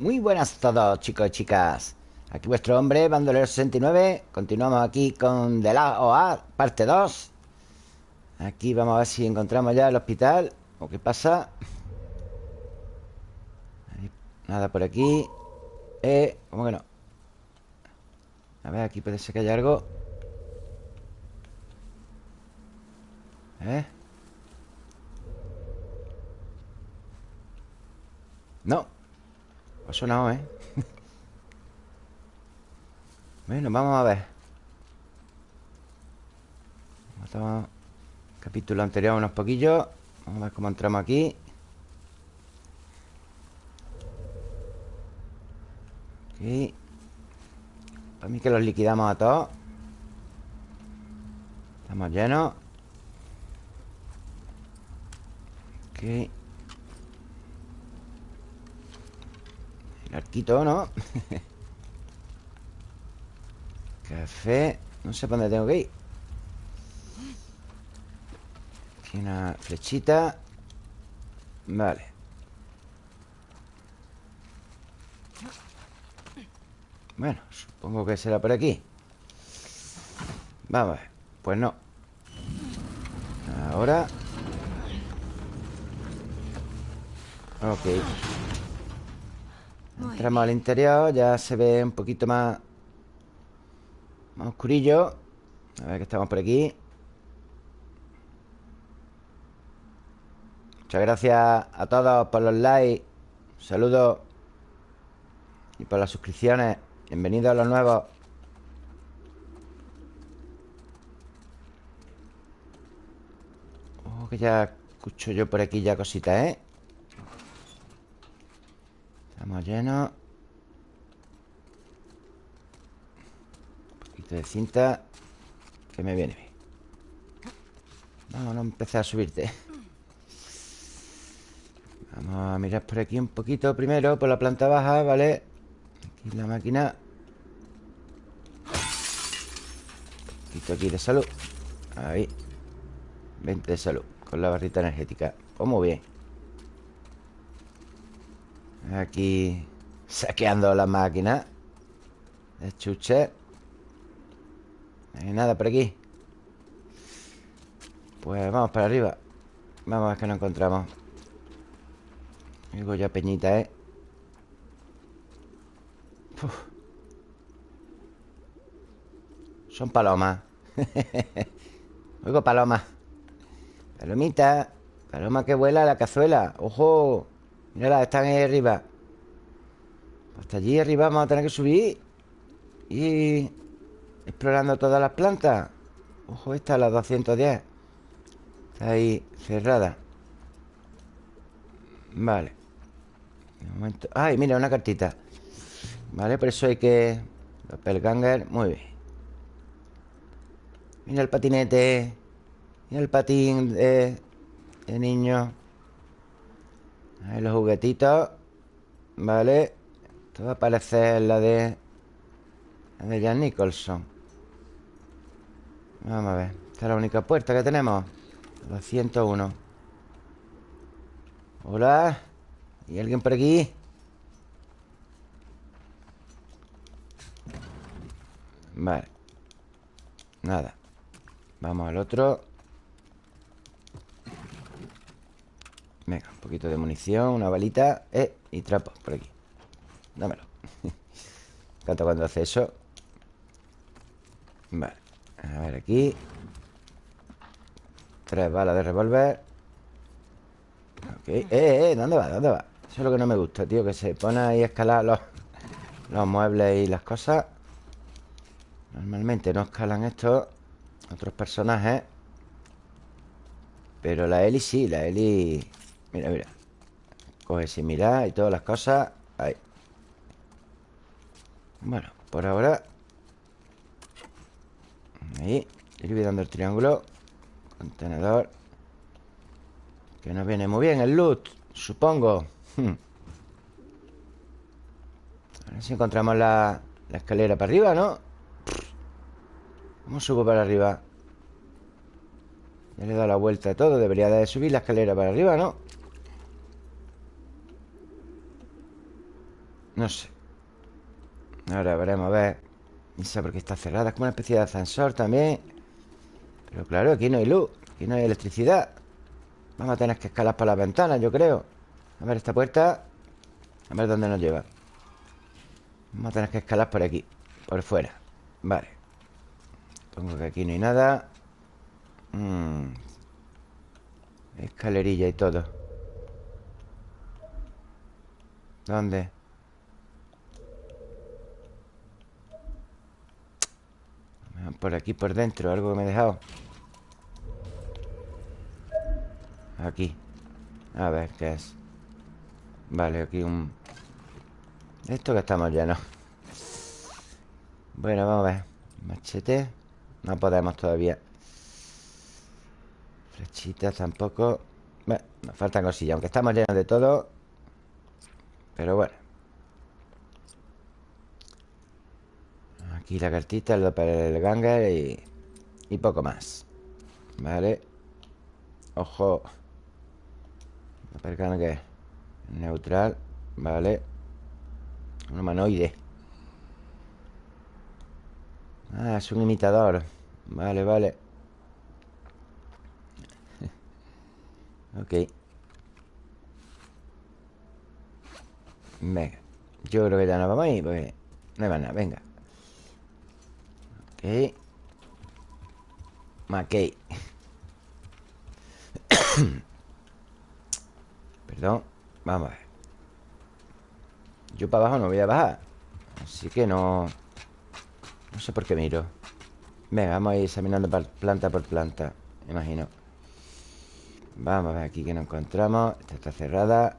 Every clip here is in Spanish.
Muy buenas a todos, chicos y chicas. Aquí vuestro hombre, Bandolero 69. Continuamos aquí con De la OA, parte 2. Aquí vamos a ver si encontramos ya el hospital. ¿O qué pasa? Nada por aquí. Eh, ¿cómo que no? A ver, aquí puede ser que haya algo. ¿Eh? No Ha sonado, ¿eh? bueno, vamos a ver. Matamos capítulo anterior unos poquillos. Vamos a ver cómo entramos aquí. Aquí Para mí que los liquidamos a todos. Estamos llenos. Aquí arquito, ¿no? Café No sé para dónde tengo que ir. Aquí una flechita. Vale. Bueno, supongo que será por aquí. Vamos a ver Pues no. Ahora. Ok Entramos al interior Ya se ve un poquito más Más oscurillo. A ver que estamos por aquí. Muchas gracias a todos por los likes Saludos Y por las suscripciones. Bienvenidos a los nuevos. Oh, que ya escucho yo por aquí ya cositas, ¿eh? Estamos llenos. Un poquito de cinta Que me viene bien. Vamos, no empecé a subirte. Vamos a mirar por aquí un poquito primero Por la planta baja, ¿vale? Aquí la máquina. Un poquito aquí de salud. Ahí. 20 de salud Con la barrita energética. Pues muy bien Aquí saqueando la máquina. De chuche. No hay nada por aquí. Pues vamos para arriba. Vamos a ver qué nos encontramos. Digo ya peñita, ¿eh? Son palomas. Oigo palomas. Palomita. Paloma que vuela a la cazuela. ¡Ojo! Mírala, están ahí arriba. Hasta allí arriba vamos a tener que subir Y... Explorando todas las plantas. Ojo, esta, la 210 Está ahí cerrada. Vale. De momento... ¡Ay, mira, una cartita! Vale, por eso hay que... Doppelganger, muy bien. Mira el patinete Mira el patín de, de niño Ahí los juguetitos Vale Esto va a parecer la de La de Jan Nicholson. Vamos a ver Esta es la única puerta que tenemos. 201 Hola ¿Hay alguien por aquí? Vale. Nada. Vamos al otro Venga, un poquito de munición Una balita Eh, y trapo por aquí. Dámelo. Me encanta cuando hace eso. Vale A ver aquí. Tres balas de revólver. Ok Eh, eh, ¿dónde va? ¿Dónde va? Eso es lo que no me gusta, tío Que se pone ahí a escalar los, los muebles y las cosas. Normalmente no escalan estos Otros personajes Pero la Eli sí, la Eli Mira, mira. Coge sin mirar y todas las cosas. Ahí. Bueno, por ahora. Ahí. Ir dando el triángulo. Contenedor. Que nos viene muy bien el loot Supongo. Hmm. A ver si encontramos la, la escalera para arriba, ¿no? ¿Cómo subo para arriba? Ya le he dado la vuelta a todo. Debería de subir la escalera para arriba, ¿no? No sé. Ahora veremos, a ver. No sé por qué está cerrada. Es como una especie de ascensor también. Pero claro, aquí no hay luz. Aquí no hay electricidad. Vamos a tener que escalar por las ventanas, yo creo. A ver esta puerta. A ver dónde nos lleva. Vamos a tener que escalar por aquí. Por fuera. Vale. Pongo que aquí no hay nada. Mm. Escalerilla y todo. ¿Dónde? Por aquí, por dentro Algo que me he dejado. Aquí. A ver, ¿qué es? Vale, aquí un... Esto que estamos llenos. Bueno, vamos a ver. Machete. No podemos todavía. Flechitas tampoco. Bueno, nos faltan cosillas. Aunque estamos llenos de todo. Pero bueno Aquí la cartita, el para el ganger y, y poco más Vale Ojo. ¿El que Neutral Vale Un humanoide. Ah, es un imitador. Vale, vale. Ok. Venga. Yo creo que ya nos vamos a ir Porque no hay más nada, venga Ok Mackey. Perdón Vamos a ver. Yo para abajo no voy a bajar. Así que no No sé por qué miro. Venga, vamos a ir examinando planta por planta imagino. Vamos a ver aquí que nos encontramos. Esta está cerrada.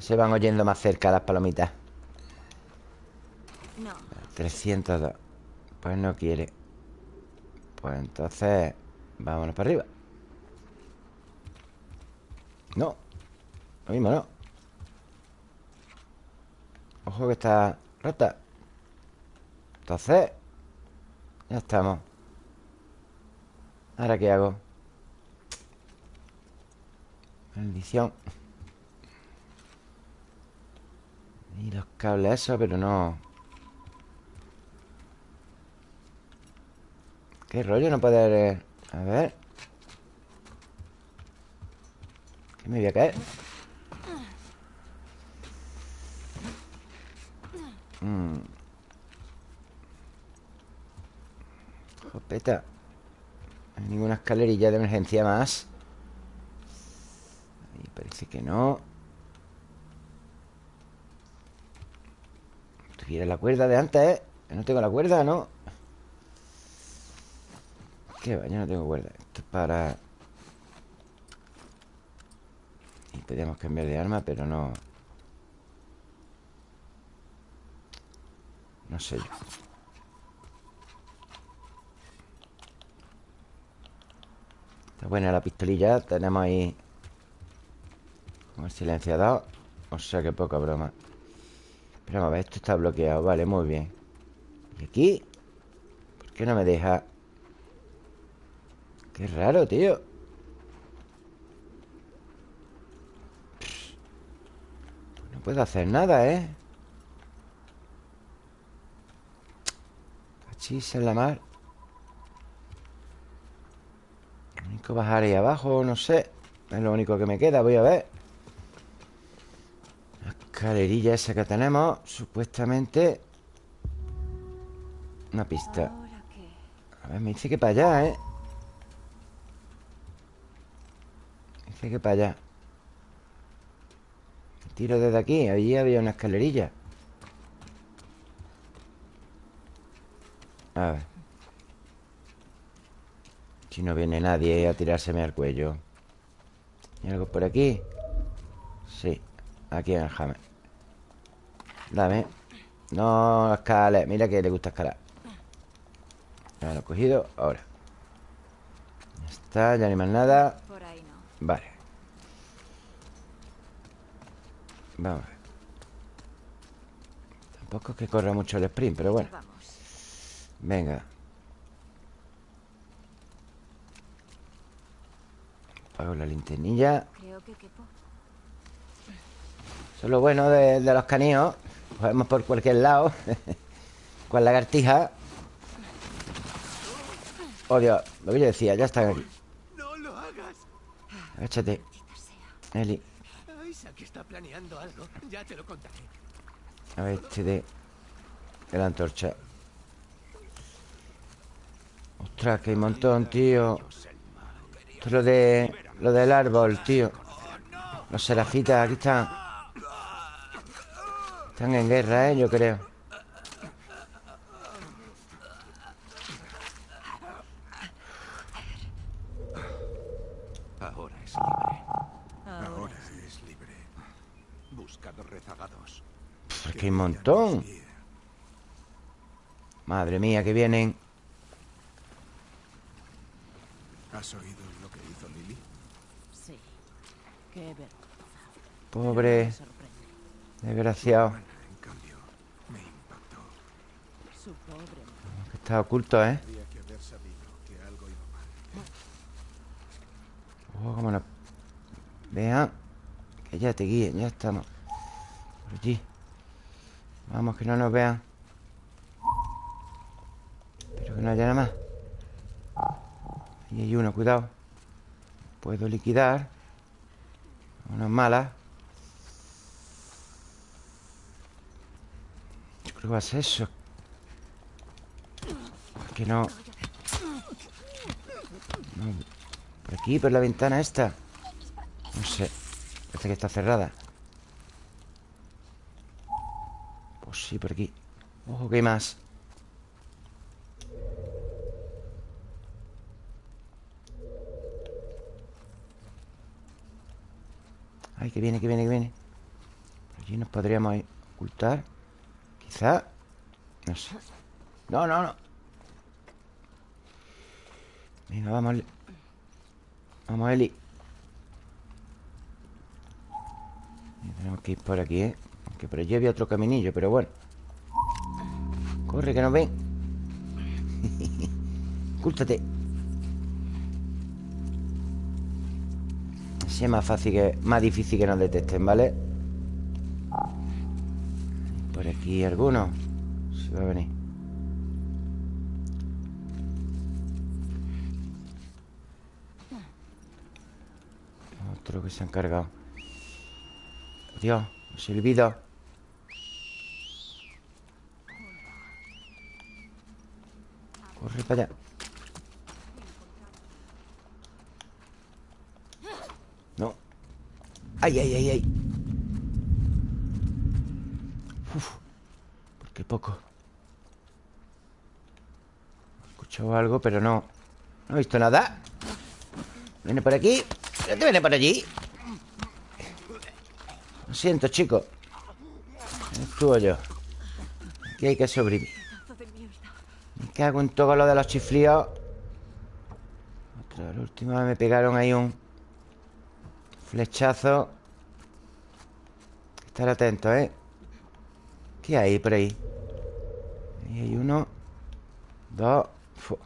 Se van oyendo más cerca las palomitas 302 Pues no quiere. Pues entonces Vámonos para arriba. No Lo mismo no. Ojo que está rota. Entonces Ya estamos. ¿Ahora qué hago? Maldición. Y los cables eso, pero no ¿Qué rollo no poder...? Eh? A ver ¿Qué me voy a caer? Mm. Jopeta hay ninguna escalerilla de emergencia más Ahí parece que no Tuviera la cuerda de antes, ¿eh? No tengo la cuerda, ¿no? ¿Qué va? Yo no tengo cuerda Esto es para... Y podríamos cambiar de arma, pero no... No sé yo Está buena la pistolilla Tenemos ahí Como el silenciador O sea que poca broma Pero a ver, esto está bloqueado Vale, muy bien ¿Y aquí? ¿Por qué no me deja...? Qué raro, tío. No puedo hacer nada, ¿eh? Cachis en la mar. Lo único bajar ahí abajo, no sé. Es lo único que me queda, voy a ver. La escalerilla esa que tenemos Supuestamente. Una pista. A ver, me dice que para allá, ¿eh? Que para allá. Tiro desde aquí Allí había una escalerilla. A ver. Si no viene nadie a tirárseme al cuello. ¿Hay algo por aquí? Sí Aquí en el jammer Dame. No escale. Mira que le gusta escalar. Ya lo he cogido Ahora. Ya está Ya no hay más nada. Vale Vamos a ver. Tampoco es que corra mucho el sprint, pero bueno. Venga. Apago la linternilla. Eso es lo bueno de, de los caníos. Podemos por cualquier lado. Con lagartija. Oh Dios, lo que yo decía, ya están aquí. No lo hagas. Agáchate. Eli Isaac está planeando algo. Ya te lo contaré. A ver, este de, de la antorcha. Ostras, que hay un montón, tío. Esto es lo de... Lo del árbol, tío. Los serafitas, aquí están. Están en guerra, eh, yo creo que un montón. Madre mía, que vienen. ¿Has oído lo que hizo Lily? Sí, qué vergüenza. Pobre Desgraciado. Está oculto, ¿eh? ¿eh? Oh, cómo la... Vean Que ya te guíen, ya estamos Por allí. Vamos, que no nos vean. Pero que no haya nada más. Ahí hay uno, cuidado. Puedo liquidar. Unas malas Yo creo que va a ser eso. Que no... no. Por aquí, por la ventana esta. No sé. Parece que está cerrada Pues por aquí. Ojo, que hay más Ay, que viene, que viene, que viene. Por allí nos podríamos ocultar. Quizá. No sé. No, no, no. Venga, vamos Vamos, Eli. Tenemos que ir por aquí, ¿eh? Que por allí había otro caminillo, pero bueno Corre, que nos ven. Ocúltate Así es más fácil que... Más difícil que nos detecten, ¿vale? Por aquí alguno. Si va a venir. Otro que se han cargado Dios, el silbido No. Ay, ay, ay, ay. Uf ¿Por qué poco? He escuchado algo, pero no No he visto nada. Viene por aquí. ¿Qué viene por allí? Lo siento, chico. Estuvo yo. Aquí hay que sobrevivir Me cago en todo lo de los chiflíos Otra, la última me pegaron ahí un Flechazo Estar atento, ¿eh? ¿Qué hay por ahí? Ahí hay uno Dos Fu.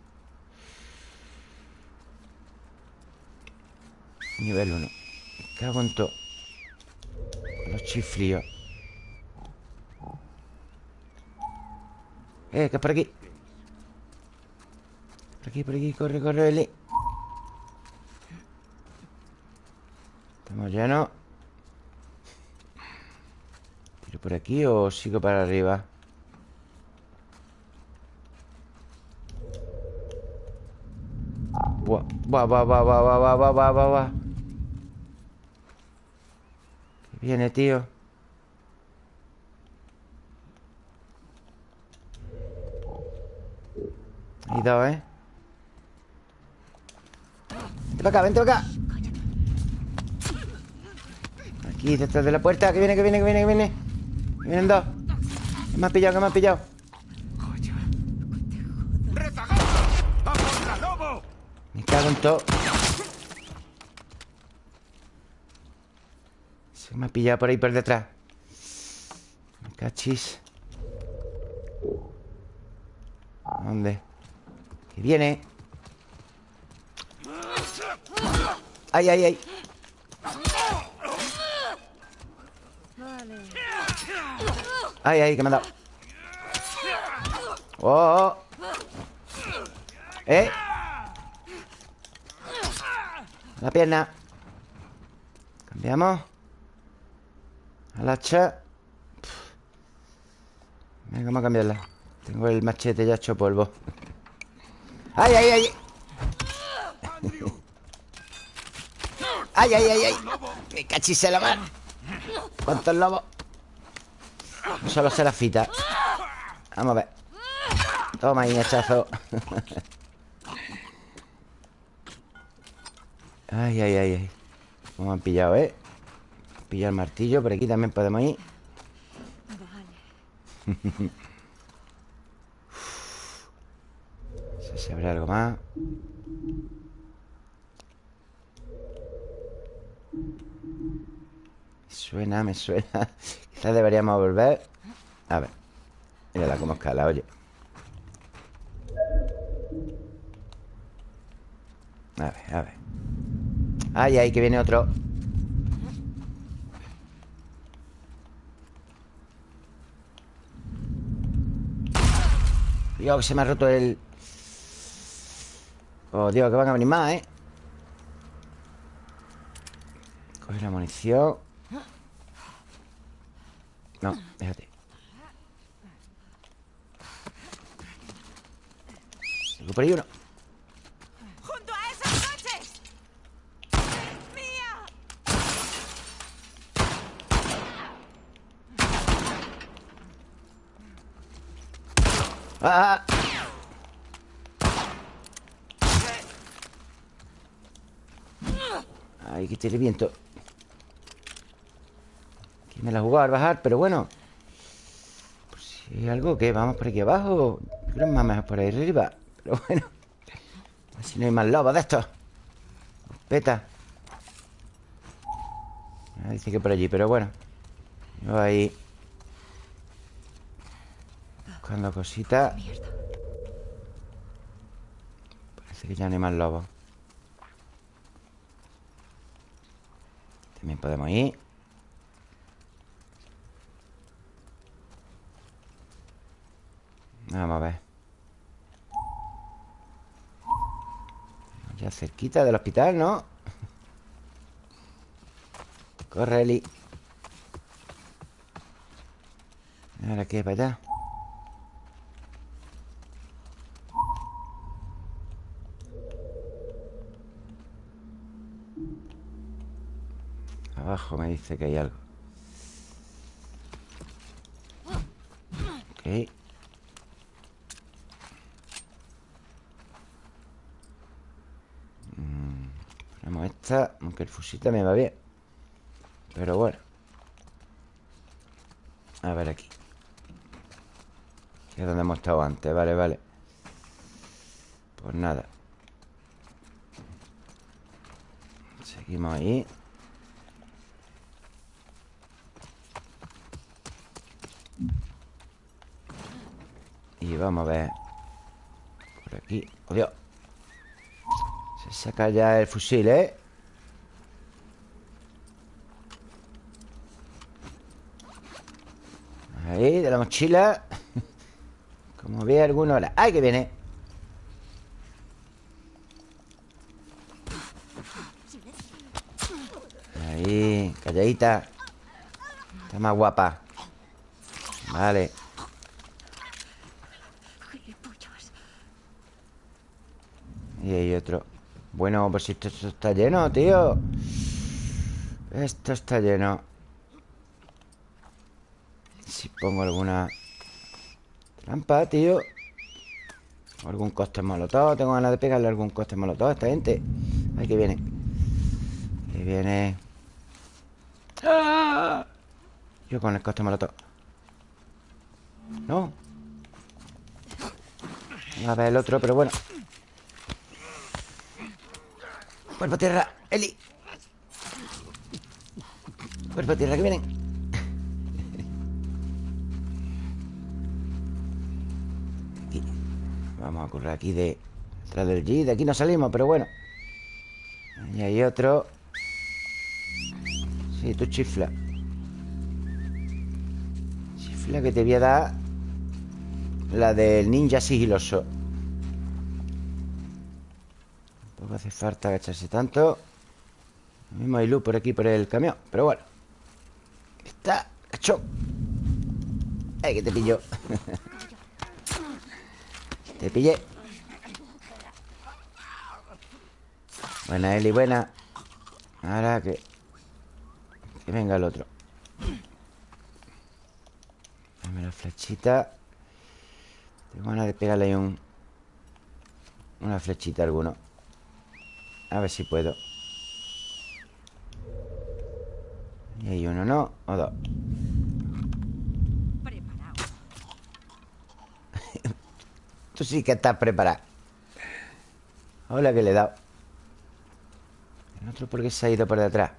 Nivel 1 Me cago en todo Los chiflíos Eh, que es por aquí Por aquí, por aquí Corre, corre, Eli Estamos llenos ¿Tiro por aquí o sigo para arriba? Buah, buah, buah, buah, buah, buah, buah, buah, buah, buah, viene, tío Hay dos, ¿eh? Vente para acá, vente para acá. Aquí, detrás de la puerta. Que viene, que viene, que viene, que viene. Que vienen dos. Que me han pillado, que me han pillado. Me cago en todo. Se me ha pillado por ahí por detrás. Me cachis. ¿Dónde? Que viene ¡Ay, ay, ay! Ay, ay, que me ha dado. Oh, oh. Eh. La pierna. Cambiamos. Al hacha. Venga, vamos a cambiarla. Tengo el machete ya hecho polvo. ¡Ay, ay, ay! ¡Ay, ay, ay, ay! ¡Me cachise la mano! ¿Cuántos lobos? Solo se la fita Vamos a ver Toma ahí, hachazo Ay, ay, ay, ay ¿Cómo han pillado, eh? Pilla el martillo Por aquí también podemos ir Vale. Si habrá algo más Suena, me suena. Quizás deberíamos volver. A ver. Mírala cómo escala, oye. A ver, a ver. Ay, ay, que viene otro. Dios, se me ha roto el... Oh, Dios, que van a venir más, ¿eh? Coge la munición No, déjate Tengo por ahí uno ¡Junto a esos coches! ¡Mía! ¡Ah! Ay, que tiene viento Aquí me la jugó al bajar, pero bueno Por si algo que vamos por aquí abajo Yo creo más mejor por ahí arriba Pero bueno A ver si no hay más lobos de estos. Peta. Ah, Dice que por allí, pero bueno Yo ahí Buscando cositas. Parece que ya no hay más lobos También podemos ir Vamos a ver. Ya cerquita del hospital, ¿no? Corre, Eli. Ahora que para allá. Abajo me dice que hay algo Ok Mm, Aunque el fusil también va bien. Pero bueno. A ver aquí. Que es donde hemos estado antes. Vale, vale. Pues nada. Seguimos ahí. Y vamos a ver. Por aquí. ¡Oh, Dios! Se saca ya el fusil, ¿eh? Ahí, de la mochila. Como ve alguno ahora. ¡Ay, que viene! Ahí, calladita. Está más guapa. Vale. Y hay otro. Bueno, pues esto, esto está lleno, tío. Esto está lleno Si pongo alguna Trampa, tío. Algún coste molotov Tengo ganas de pegarle algún coste molotov a esta gente. Ahí que viene. Que viene. Yo con el coste molotov. No. A ver el otro, pero bueno. Cuerpo a tierra, Eli. Cuerpo a tierra, que vienen Vamos a correr aquí de Detrás del G De aquí no salimos, pero bueno. Ahí hay otro. Sí, tú chifla. Es la que te voy a dar La del ninja sigiloso. Tampoco hace falta agacharse tanto. Mismo hay luz por aquí por el camión Pero bueno. Está hecho. Ay, que te pillo Te pillé. Buena, Eli, buena. Ahora que Que venga el otro. Dame la flechita. Tengo ganas de pegarle ahí un Una flechita alguno. A ver si puedo. Y hay uno, ¿no? O dos Tú sí que estás preparado. Hola que le he dado. El otro porque se ha ido por detrás.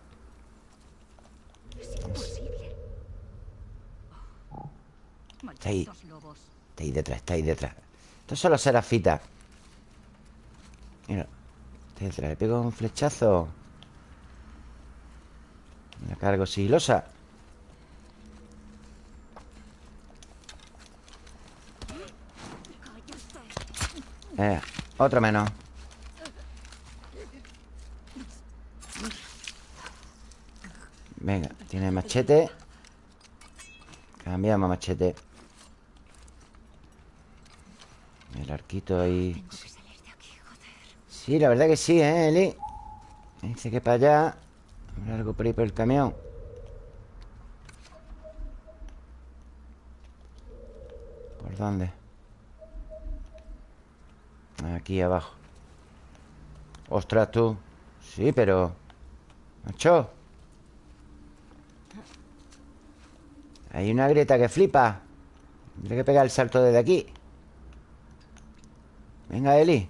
Está ahí. Está ahí detrás, está ahí detrás. Estos son los serafitas Mira Está detrás, le pego un flechazo. Me la cargo sigilosa Eh, otro menos Venga, tiene machete Cambiamos machete El arquito ahí. Sí, la verdad que sí, ¿eh, Eli? Dice que para allá Habrá algo por ahí por el camión ¿Por dónde? Abajo. Ostras, tú. Sí, pero... Macho. Hay una grieta que flipa. Tendré que pegar el salto desde aquí. Venga, Eli.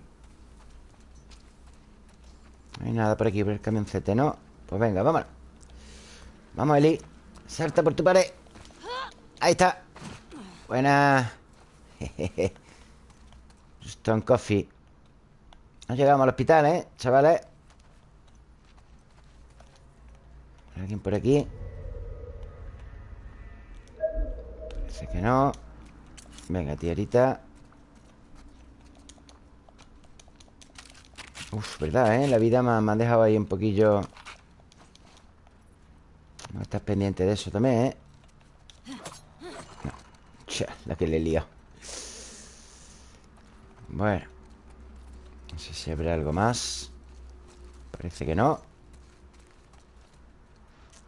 No hay nada por aquí Por el camioncete, ¿no? Pues venga, vámonos. Vamos, Eli. Salta por tu pared. Ahí está. Buena. Stone Coffee No llegamos al hospital, ¿eh? Chavales ¿Hay ¿Alguien por aquí? Parece que no Venga, tierita Uf, verdad, ¿eh? La vida me, me ha dejado ahí un poquillo No estás pendiente de eso también, ¿eh? No. La que le he liado Bueno No sé si habrá algo más. Parece que no.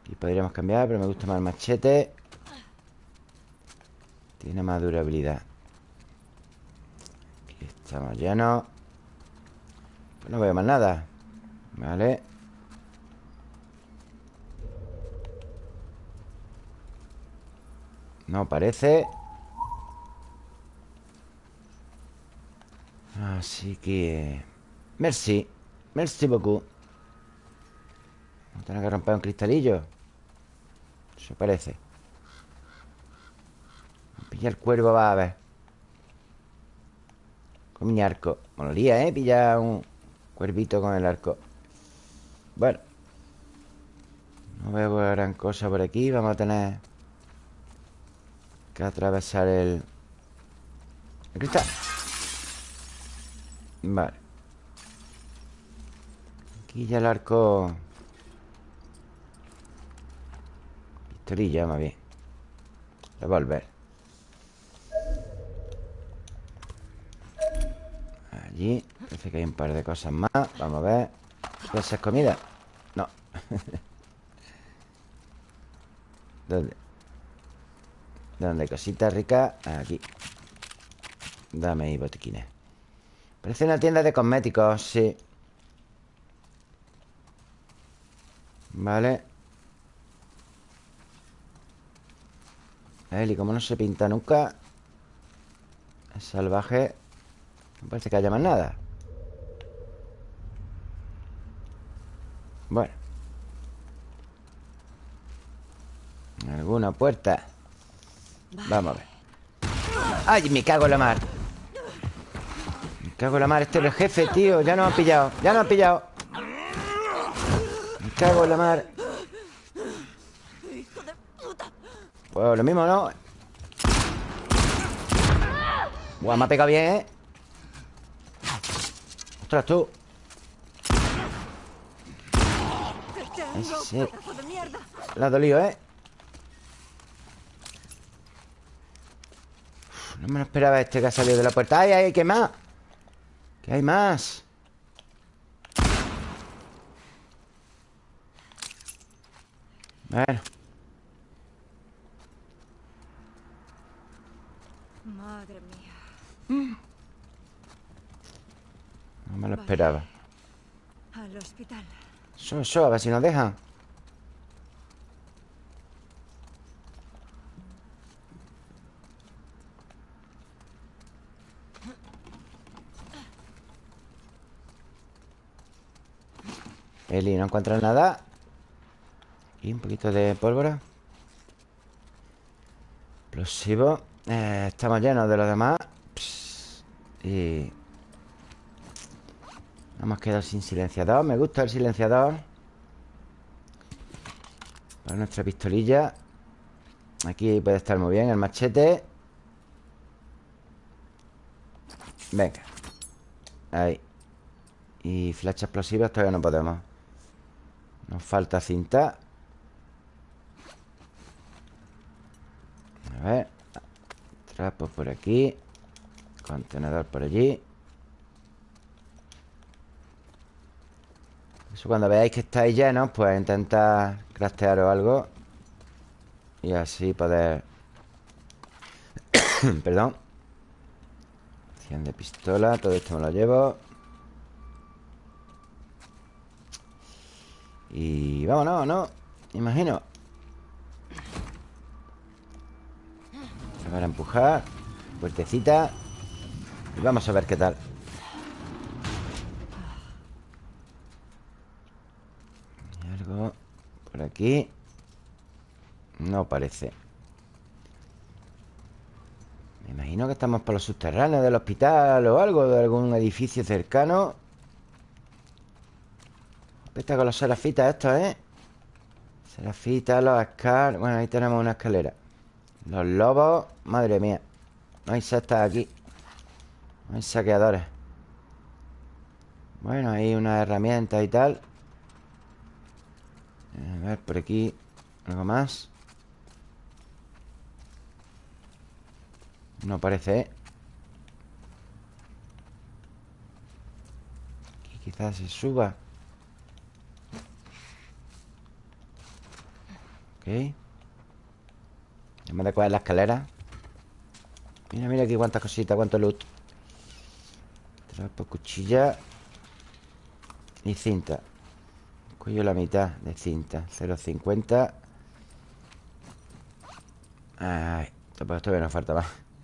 Y podríamos cambiar, pero me gusta más el machete. Tiene más durabilidad. Aquí estamos llenos Pues no veo más nada. Vale. No parece Así que... Merci Merci beaucoup. A tener que romper un cristalillo Eso parece. Pilla el cuervo, va a ver. Con mi arco. Molaría, ¿eh? Pilla un cuervito con el arco. Bueno. No veo gran cosa por aquí. Vamos a tener Que atravesar el El cristal Vale. Aquí ya el arco. Pistolilla, más bien. Revolver. Allí. Parece que hay un par de cosas más. Vamos a ver. ¿Esa es comida? No. ¿Dónde? ¿Dónde cositas ricas? Aquí. Dame ahí botiquines Parece una tienda de cosméticos, sí. Vale. Eli, como no se pinta nunca Es salvaje. No parece que haya más nada. Bueno. ¿Alguna puerta? Vamos a ver. ¡Ay, me cago en la mar! Cago en la mar Este es el jefe, tío Ya nos han pillado Ya nos han pillado Me cago en la mar. Pues lo mismo, ¿no? Buah, me ha pegado bien, ¿eh? Ostras, tú ¡Te tengo, Ese- pedazo de mierda! La ha dolido, ¿eh? No me lo esperaba este que ha salido de la puerta ¡Ay, ay, qué más! ¿Qué hay más? Bueno, Madre mía. no me lo Vale. esperaba Al hospital. Eso, eso, a ver si nos dejan Eli, ¿no encuentras nada? Y un poquito de pólvora. Explosivo. Eh, Estamos llenos de los demás. Y... Hemos quedado sin silenciador. Me gusta el silenciador. Para nuestra pistolilla. Aquí puede estar muy bien el machete. Venga. Ahí. Y flecha explosivas todavía no podemos Nos falta cinta. A ver. Trapo por aquí. Contenedor por allí. Eso cuando veáis que estáis llenos Pues intentad craftearos algo. Y así poder Perdón. 100 de pistola Todo esto me lo llevo Y vámonos, ¿no? Imagino. Para empujar Puertecita Y vamos a ver qué tal. Hay algo por aquí. No parece. Me imagino que estamos por los subterráneos del hospital O algo, de algún edificio cercano Está con los serafitas estos, ¿eh? Serafitas, los Scar Bueno, ahí tenemos una escalera. Los lobos Madre mía. No hay sectas aquí. No hay saqueadores. Bueno, hay unas herramientas y tal. A ver, por aquí Algo más. No parece, ¿eh? Aquí quizás se suba Ok. Vez de coger la escalera. Mira, mira aquí cuántas cositas Cuánto loot. Trapo, cuchilla Y cinta. Cuello la mitad de cinta. 0.50 Ay Pues todavía nos falta más.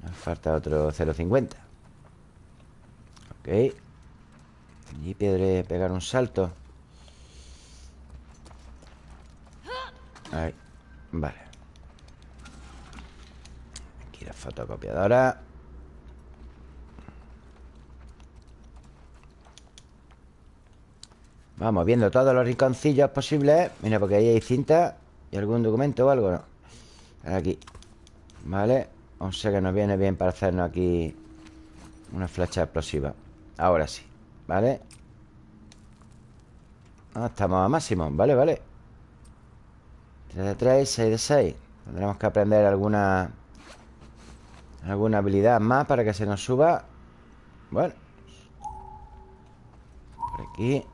Nos falta otro 0.50 Ok. Allí podré pegar un salto Ahí Vale. Aquí la fotocopiadora. Vamos viendo todos los rinconcillos posibles. Mira, porque ahí hay cinta ¿Y algún documento o algo? Aquí. Vale. O sea que nos viene bien para hacernos aquí Una flecha explosiva. Ahora sí ¿Vale? Ah, estamos a máximo. Vale, vale 3 de 3, 6 de 6 Tendremos que aprender alguna Alguna habilidad más Para que se nos suba. Bueno. Por aquí.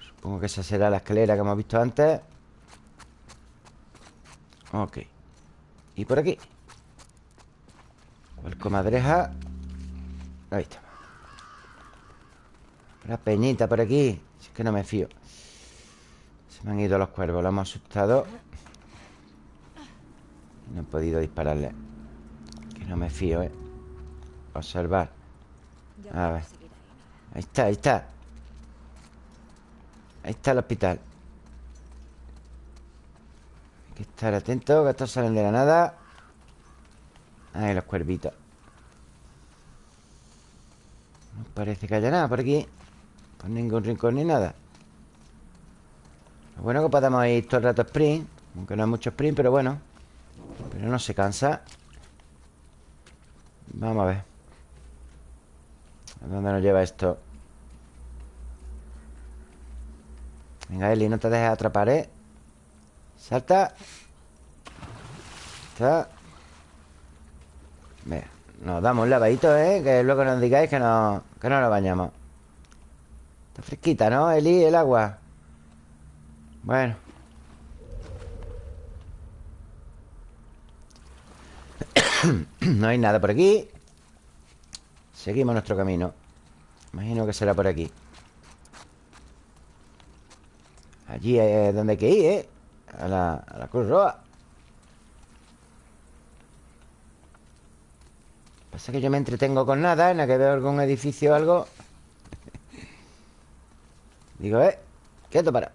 Supongo que esa será la escalera que hemos visto antes. Ok. Y por aquí. El comadreja Ahí está. Una peñita por aquí. Si es que no me fío Se me han ido los cuervos Lo hemos asustado. No he podido dispararle. Que no me fío, eh Observar. A ver. Ahí está, ahí está. Ahí está el hospital. Hay que estar atento Que estos salen de la nada. Ahí los cuervitos. No parece que haya nada por aquí. Por ningún rincón ni nada Lo bueno es que podemos ir todo el rato sprint Aunque no es mucho sprint, pero bueno Pero no se cansa Vamos a ver ¿A dónde nos lleva esto? Venga, Eli, no te dejes atrapar, ¿eh? Salta Está Venga, nos damos un lavadito, ¿eh? Que luego nos digáis que no, que no nos bañamos Está fresquita, ¿no, Eli? El agua Bueno. No hay nada por aquí. Seguimos nuestro camino. Imagino que será por aquí. Allí es donde hay que ir, ¿eh? A la, a la Cruz Roja. Pasa que yo me entretengo con nada En la que veo algún edificio o algo. Digo, eh Quieto para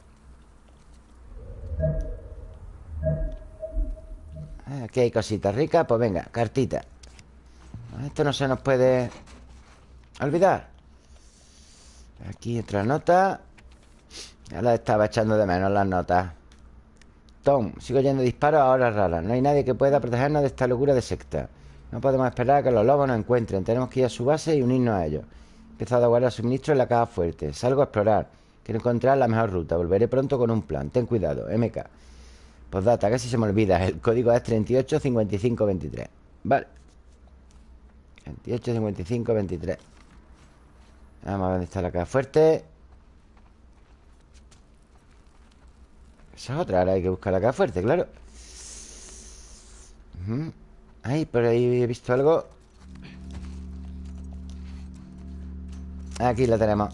Aquí hay cositas ricas Pues venga, cartita. Esto no se nos puede olvidar. Aquí otra nota. Ya la estaba echando de menos las notas. Tom, sigo oyendo disparos a horas raras. No hay nadie que pueda protegernos de esta locura de secta. No podemos esperar a que los lobos nos encuentren. Tenemos que ir a su base y unirnos a ellos. He empezado a guardar suministros en la caja fuerte. Salgo a explorar. Quiero encontrar la mejor ruta. Volveré pronto con un plan. Ten cuidado, MK Postdata, casi se me olvida El código es 385523 Vale. 385523 Vamos a ver dónde está la caja fuerte. Esa es otra, ahora hay que buscar la caja fuerte, claro. Ujú. Ay, por ahí he visto algo. Aquí la tenemos.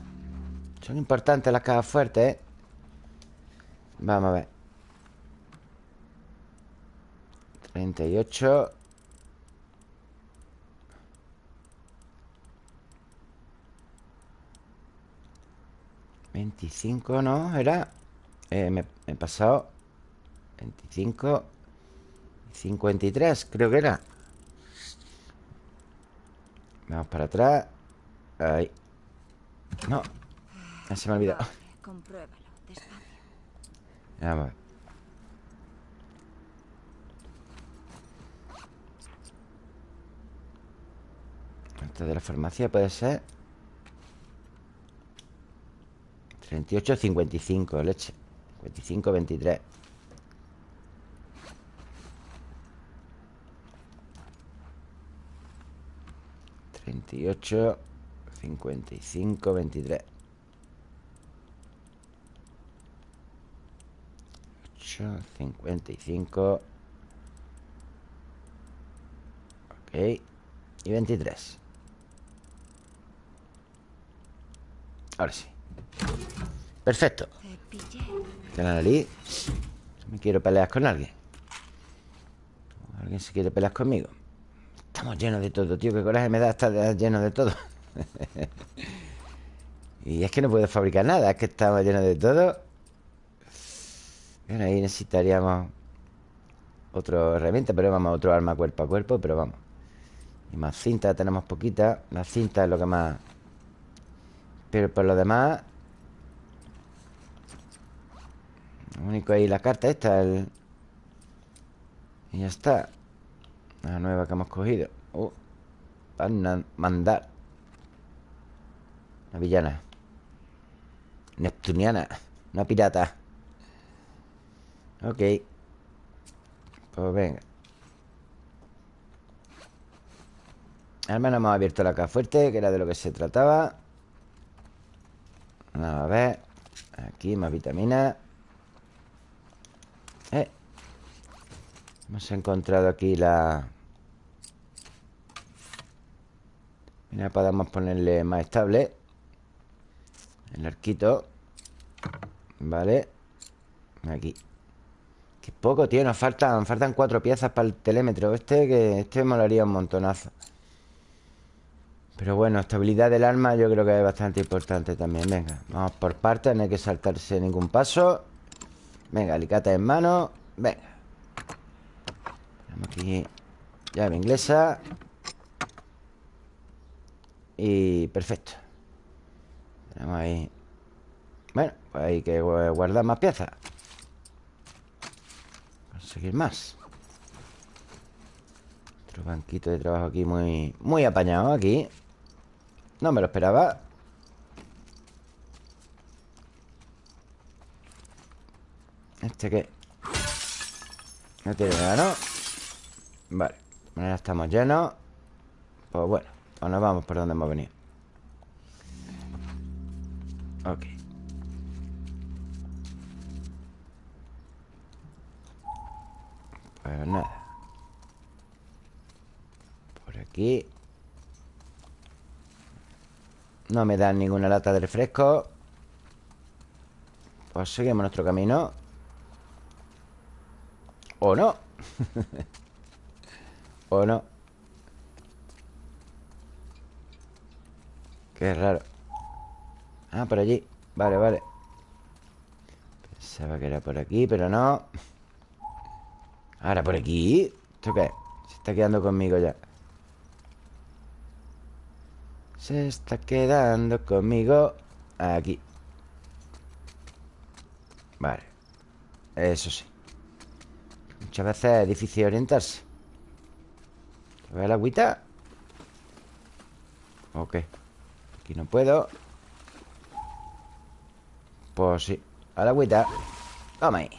Son importantes las cajas fuertes, ¿eh? Vamos a ver 38 25, ¿no? Era eh, me, me he pasado 25 53, creo que era. Vamos para atrás. Ahí. No se me ha olvidado. Vamos Esto de la farmacia puede ser. 38, 55, leche. 55, 23 38 55, 23 8, 55 Ok. Y 23 Ahora sí. Perfecto. Te pillé. Que la nariz Me quiero pelear con alguien. ¿Alguien se quiere pelear conmigo? Estamos llenos de todo, tío. Qué coraje me da estar lleno de todo. Y es que no puedo fabricar nada Es que estamos llenos de todo. Bueno, ahí necesitaríamos Otra herramienta Pero vamos, otro arma cuerpo a cuerpo Pero vamos. Y más cinta, tenemos poquita. La cinta es lo que más Pero por lo demás Lo único ahí la carta esta el... Y ya está. La nueva que hemos cogido. Uh, Van a mandar Una villana. Neptuniana Una pirata. Ok. Pues venga. Al menos hemos abierto la caja fuerte Que era de lo que se trataba Vamos a ver. Aquí más vitaminas eh. Hemos encontrado aquí la... Mira, podemos ponerle más estable. El arquito. Vale. Aquí. Qué poco, tío, nos faltan Faltan cuatro piezas para el telémetro. Este que este molaría un montonazo Pero bueno, estabilidad del arma Yo creo que es bastante importante también. Venga, vamos por partes No hay que saltarse ningún paso. Venga, alicate en mano. Venga. Tenemos aquí. Llave inglesa. Y perfecto. Tenemos ahí. Bueno, pues hay que gu- guardar más piezas. Conseguir más. Otro banquito de trabajo aquí muy, muy apañado aquí. No me lo esperaba. ¿Este qué? No tiene nada, ¿no? Vale, ahora estamos llenos Pues bueno, pues nos vamos por donde hemos venido Ok Pues nada Por aquí No me dan ninguna lata de refresco. Pues seguimos nuestro camino. ¿O no? ¿O no? Qué raro. Ah, por allí. Vale, vale. Pensaba que era por aquí, pero no. Ahora por aquí ¿Esto qué? Se está quedando conmigo ya Se está quedando conmigo Aquí. Vale Eso sí. Muchas veces es difícil orientarse. ¿A la agüita? Ok Aquí no puedo. Pues sí A la agüita. Toma ahí.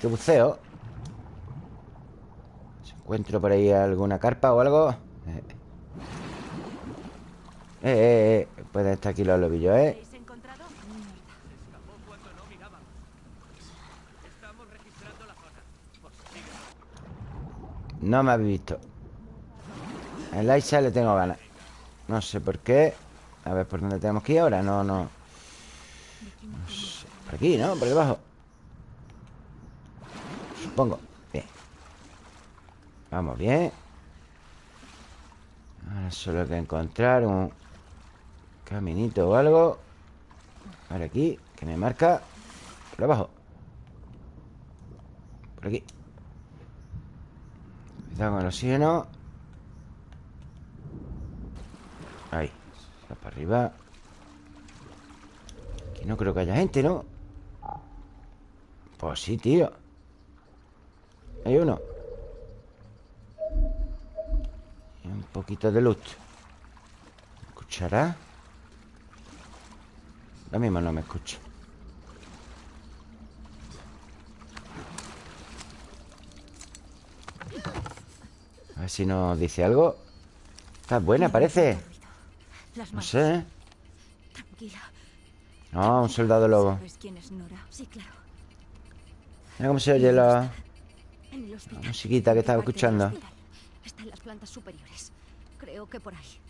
Qué buceo. Si encuentro por ahí alguna carpa o algo Eh, eh, eh. Pueden estar aquí los lobillos, eh. No me habéis visto. El Aisha le tengo ganas. No sé por qué. A ver por dónde tenemos que ir ahora No, no. No sé. Por aquí, ¿no? Por debajo. Supongo. Bien. Vamos bien. Ahora solo hay que encontrar un Caminito o algo. Por aquí Que me marca. Por abajo. Por aquí. Cuidado con el oxígeno Ahí. Está para arriba. Aquí no creo que haya gente, ¿no? Pues sí, tío. Hay uno. Un poquito de luz. ¿Me escuchará? Lo mismo no me escucha A ver si nos dice algo Está buena, parece No sé. No, un soldado lobo. Mira cómo se oye la... La musiquita que estaba escuchando. Está en las plantas superiores. Creo que por ahí.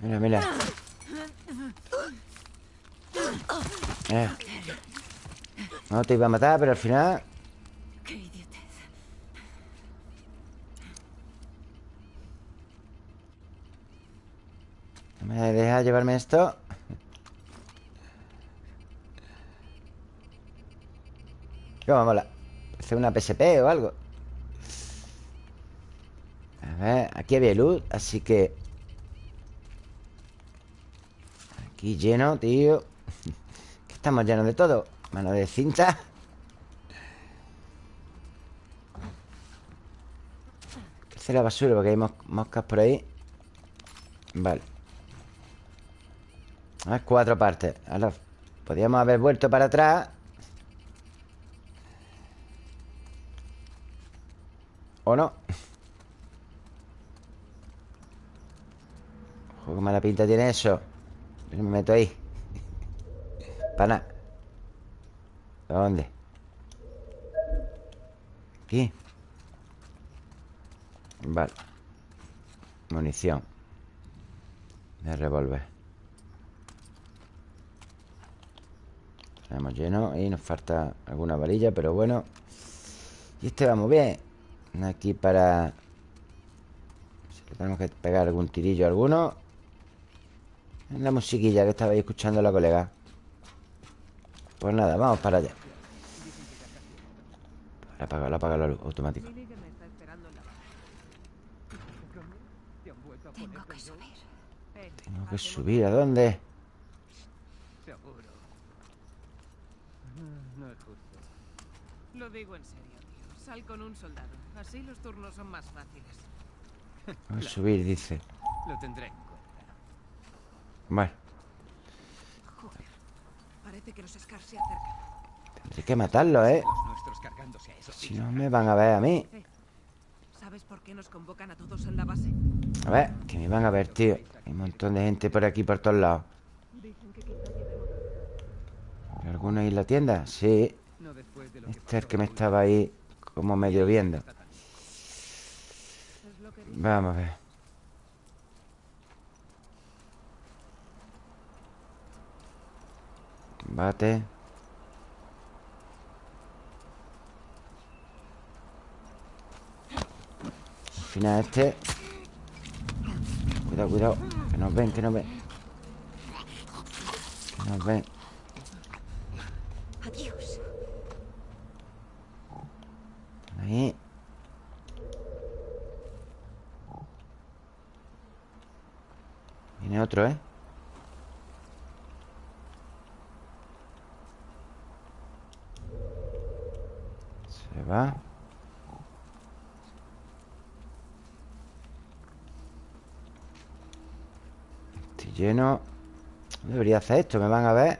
Mira, mira Eh. No te iba a matar, pero al final. ¿No me deja llevarme esto? ¿Cómo mola? Parece una PSP o algo A ver, aquí había luz Así que Aquí lleno, tío. Estamos llenos de todo. Mano de cinta. Crece la basura porque hay mos- moscas por ahí. Vale. Ah, cuatro partes. Ahora podríamos haber vuelto para atrás. ¿O no? Ojo, qué mala pinta tiene eso me meto ahí Para nada ¿Dónde? Aquí Vale Munición De revólver Tenemos lleno y nos falta alguna varilla, pero bueno. Y este vamos bien. Aquí para... Si tenemos que pegar algún tirillo a alguno. La musiquilla que estabais escuchando la colega. Pues nada, vamos para allá. La apaga, la apaga la luz automático. Tengo que subir. Tengo que subir. ¿A dónde? Seguro. No es justo. Lo digo en serio, tío. Sal con un soldado. Así los turnos son más fáciles. Vamos a subir, dice Lo tendré en cuenta. Bueno, Joder. Parece que los Scars se acercan. tendré que matarlo, ¿eh? Si no me van a ver a mí ¿Sabes por qué nos convocan a todos en la base? A ver, que me van a ver, tío Hay un montón de gente por aquí, por todos lados Dicen que quizá llevemos... ¿Hay ¿Alguno ahí en la tienda? Sí Este es el que me estaba ahí Como medio viendo. Vamos a ver Combate Al final este. Cuidado, cuidado Que nos ven, que nos ven. Que nos ven. Adiós. Ahí. Viene otro, ¿eh? Se va. Estoy lleno. No Debería hacer esto, me van a ver.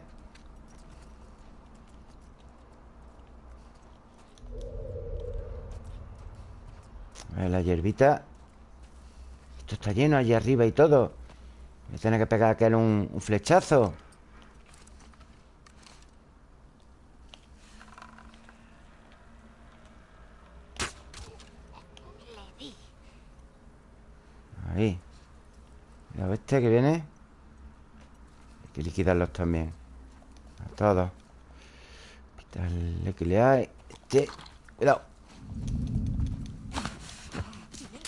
A ver, la hierbita. Esto está lleno allí arriba y todo. Voy a tener que pegar aquel un, un flechazo Le di. Ahí Este que viene Hay que liquidarlos también. A todos. Quitarle que le hay Este Cuidado.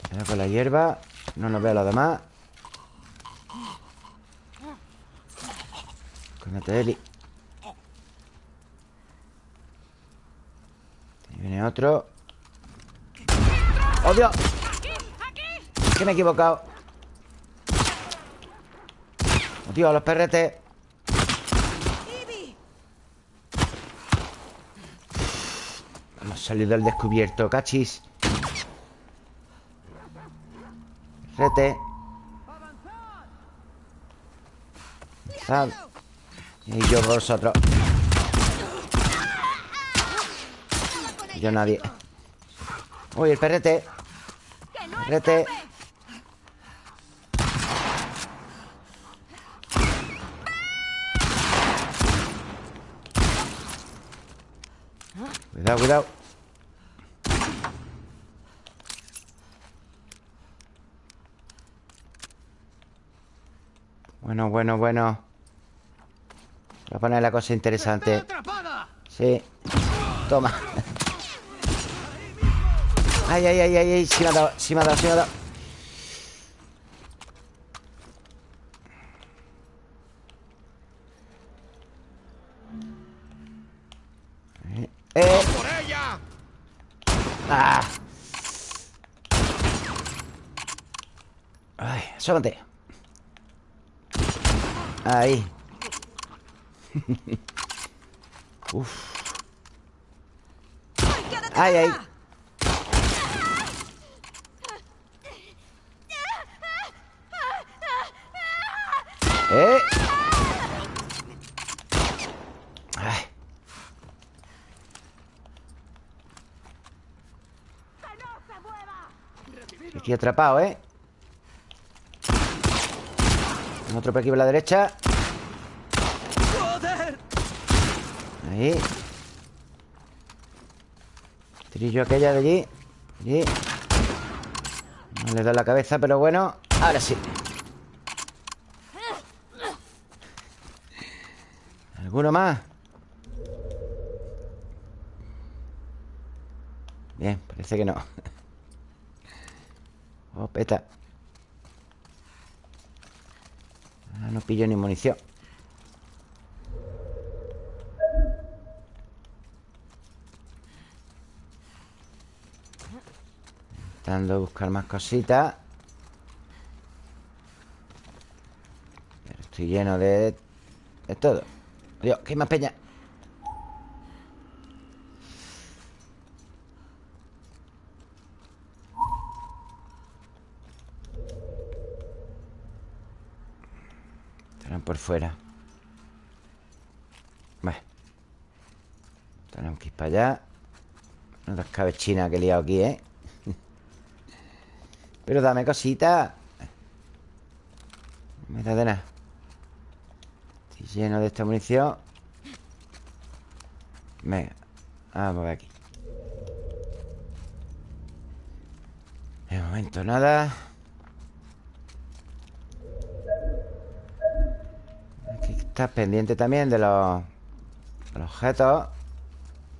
Cuidado con la hierba No nos vea los demás. Escóndete, Eli Ahí viene otro. ¡Oh, Dios! Que me he equivocado ¡Oh, Dios, los perretes! Hemos salido del descubierto, cachis. Rete Avanzad. Y yo vosotros. Yo nadie. Uy, el perrete Perrete Cuidado, cuidado. Bueno, bueno, bueno. Voy a poner la cosa interesante. Sí. Toma. Ay, ay, ay, ay, ay. Sí me ha dado, sí me ha dado, sí me ha dado Eh, ¡Eh! ¡Por ella! ¡Ah! Ay, asómate Ahí Uf Ay, ay ¿Eh? Ay. Aquí atrapado, ¿eh? Tengo Otro por aquí por la derecha. Ahí. Trillo aquella de allí. Allí. No le da la cabeza, pero bueno Ahora sí. ¿Alguno más? Bien, parece que no. Oh, peta Ah, no pillo ni munición. Intentando buscar más cositas. Pero estoy lleno de... De todo. Dios, que hay más peña por fuera. Bueno Tenemos que ir para allá. Una escabechina que he liado aquí, ¿eh? Pero dame cosita. No me da de nada. Estoy lleno de esta munición. Venga Vamos a ver aquí. De momento nada Aquí estás pendiente también de los, objetos.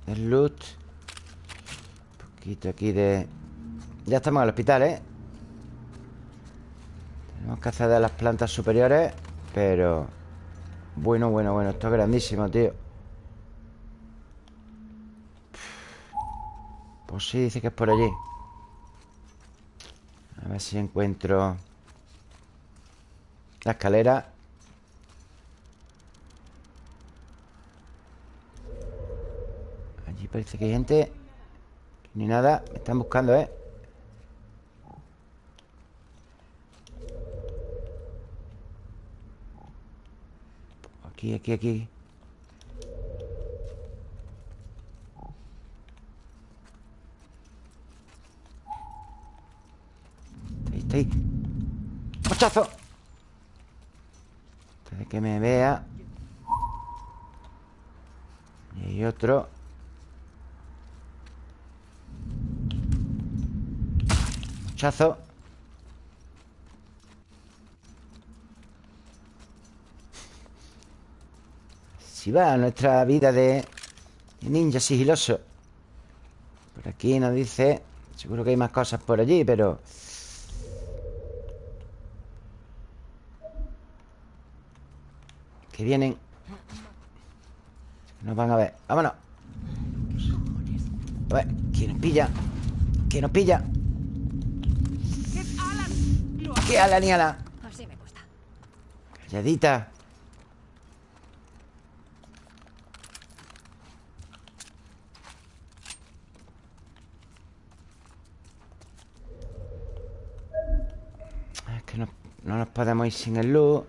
Del loot. Un poquito aquí de... Ya estamos en el hospital, ¿eh? Tenemos que hacer de las plantas superiores Pero... Bueno, bueno, bueno Esto es grandísimo, tío. Pues sí, dice que es por allí. A ver si encuentro La escalera Allí parece que hay gente Ni nada Me están buscando, ¿eh? Aquí, aquí, aquí Ahí está ahí ¡Mochazo! Antes de que me vea Y hay otro Si va nuestra vida de ninja sigiloso Por aquí nos dice Seguro que hay más cosas por allí, pero... Que vienen Nos van a ver Vámonos A ver, ¿quién nos pilla? ¿Quién nos pilla? ¿Qué ala ni ala? Así me gusta. Calladita. Es que no, no nos podemos ir sin el luz.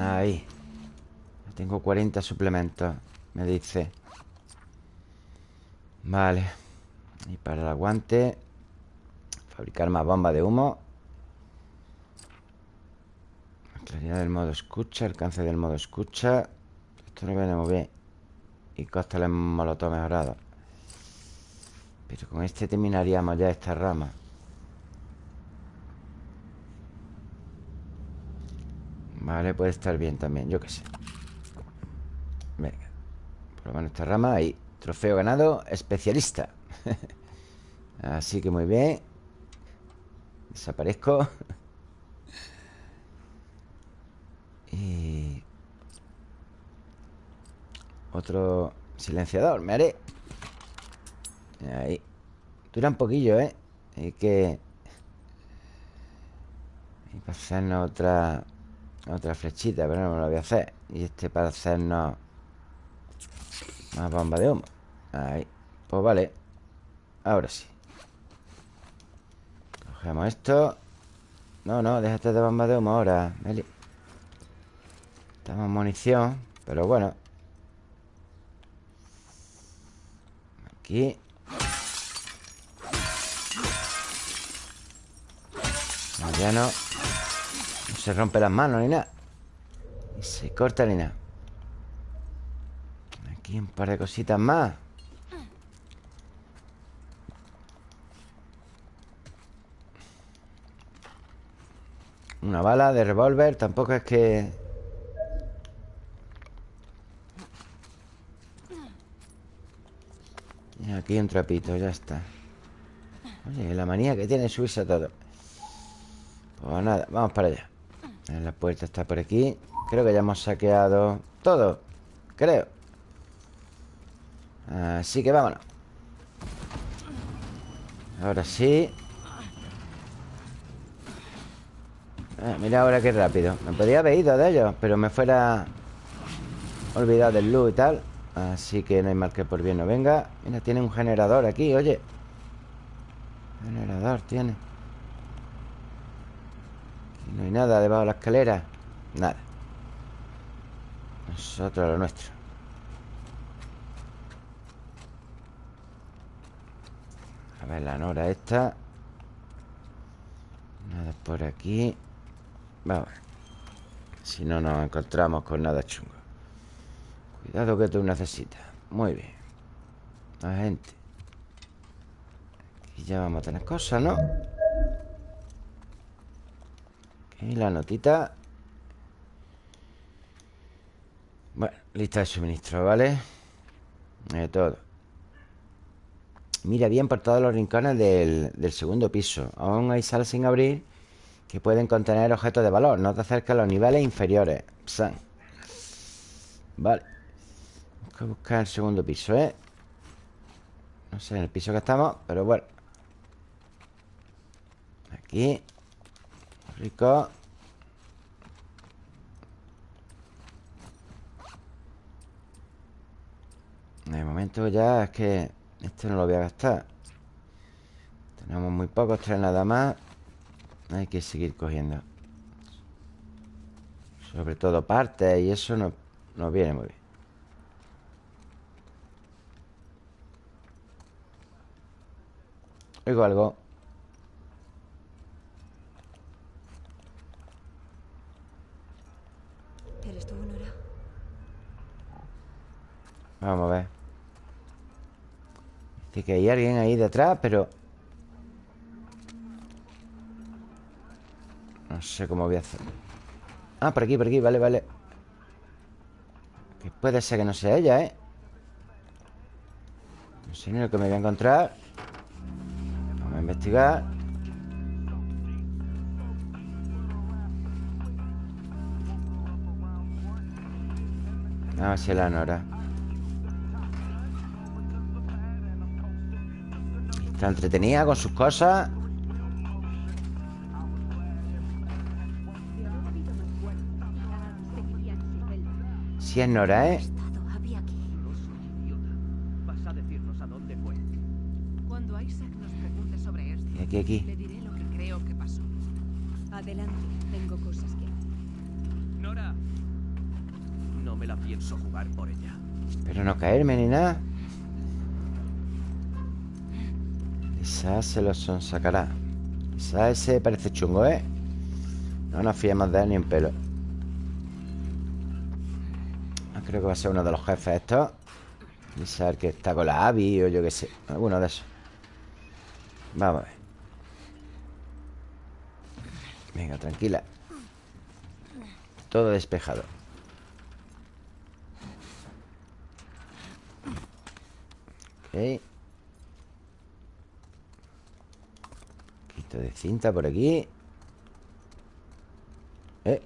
Ahí. Tengo 40 suplementos Me dice. Vale Y para el aguante Fabricar más bombas de humo. Claridad del modo escucha Alcance del modo escucha. Esto lo veremos bien. Y cócteles molotov mejorado. Pero con este terminaríamos ya esta rama. Vale, puede estar bien también Yo qué sé. Venga Por lo menos esta rama ahí Trofeo ganado Especialista Así que muy bien. Desaparezco. Y... Otro silenciador Me haré. Ahí. Dura un poquillo, ¿eh? Hay que... Y para hacernos otra... Otra flechita, pero no me lo voy a hacer. Y este para hacernos Más bomba de humo. Ahí, pues vale Ahora sí. Cogemos esto. No, no, déjate de bomba de humo ahora Meli. Estamos munición Pero bueno. Aquí. No, ya no. No se rompe las manos ni nada. Ni se corta ni nada. Aquí un par de cositas más Una bala de revólver Tampoco es que... Y aquí un trapito, ya está. Oye, la manía que tiene subirse a todo. Pues nada, vamos para allá. La puerta está por aquí. Creo que ya hemos saqueado todo Creo. Así que vámonos. Ahora sí Ah, mira ahora qué rápido. Me podía haber ido de ellos Pero me fuera Olvidado del luz y tal. Así que no hay mal que por bien no venga. Mira, tiene un generador aquí, oye. Generador tiene. No hay nada debajo de la escalera. Nada. Nosotros lo nuestro. A ver la nora esta. Nada por aquí Vamos. Si no nos encontramos con nada chungo. Cuidado que tú necesitas. Muy bien. La gente. Aquí ya vamos a tener cosas, ¿no? Aquí la notita. Bueno, lista de suministro, ¿vale? De todo. Mira bien por todos los rincones del, del segundo piso. Aún hay salas sin abrir Que pueden contener objetos de valor No te acerques a los niveles inferiores. Psan. Vale. Tengo que buscar el segundo piso, ¿eh? No sé en el piso que estamos Pero bueno. Aquí. Rico. De momento ya es que Este no lo voy a gastar. Tenemos muy pocos, tres nada más Hay que seguir cogiendo. Sobre todo partes Y eso no, nos viene muy bien. Oigo algo. ¿Eres tú, Nora? Vamos a ver. Dice que hay alguien ahí detrás, pero... No sé cómo voy a hacer. Ah, por aquí, por aquí, vale, vale. Que puede ser que no sea ella, ¿eh? No sé ni lo que me voy a encontrar. Vamos a investigar. A ver si es la Nora. Está entretenida con sus cosas Si es Nora, ¿eh? Aquí. Aquí, aquí le diré lo que creo que pasó. Adelante, tengo cosas que Nora. No me la pienso jugar por ella. Espero no caerme ni nada Quizás se lo sonsacará Quizás ese parece chungo, ¿eh? No nos fiemos de él ni en pelo Creo que va a ser uno de los jefes estos. Quizás el que está con la Abby o yo qué sé Alguno de esos. Vamos a ver. Venga, tranquila. Todo despejado. Ok. Quito de cinta por aquí. Eh.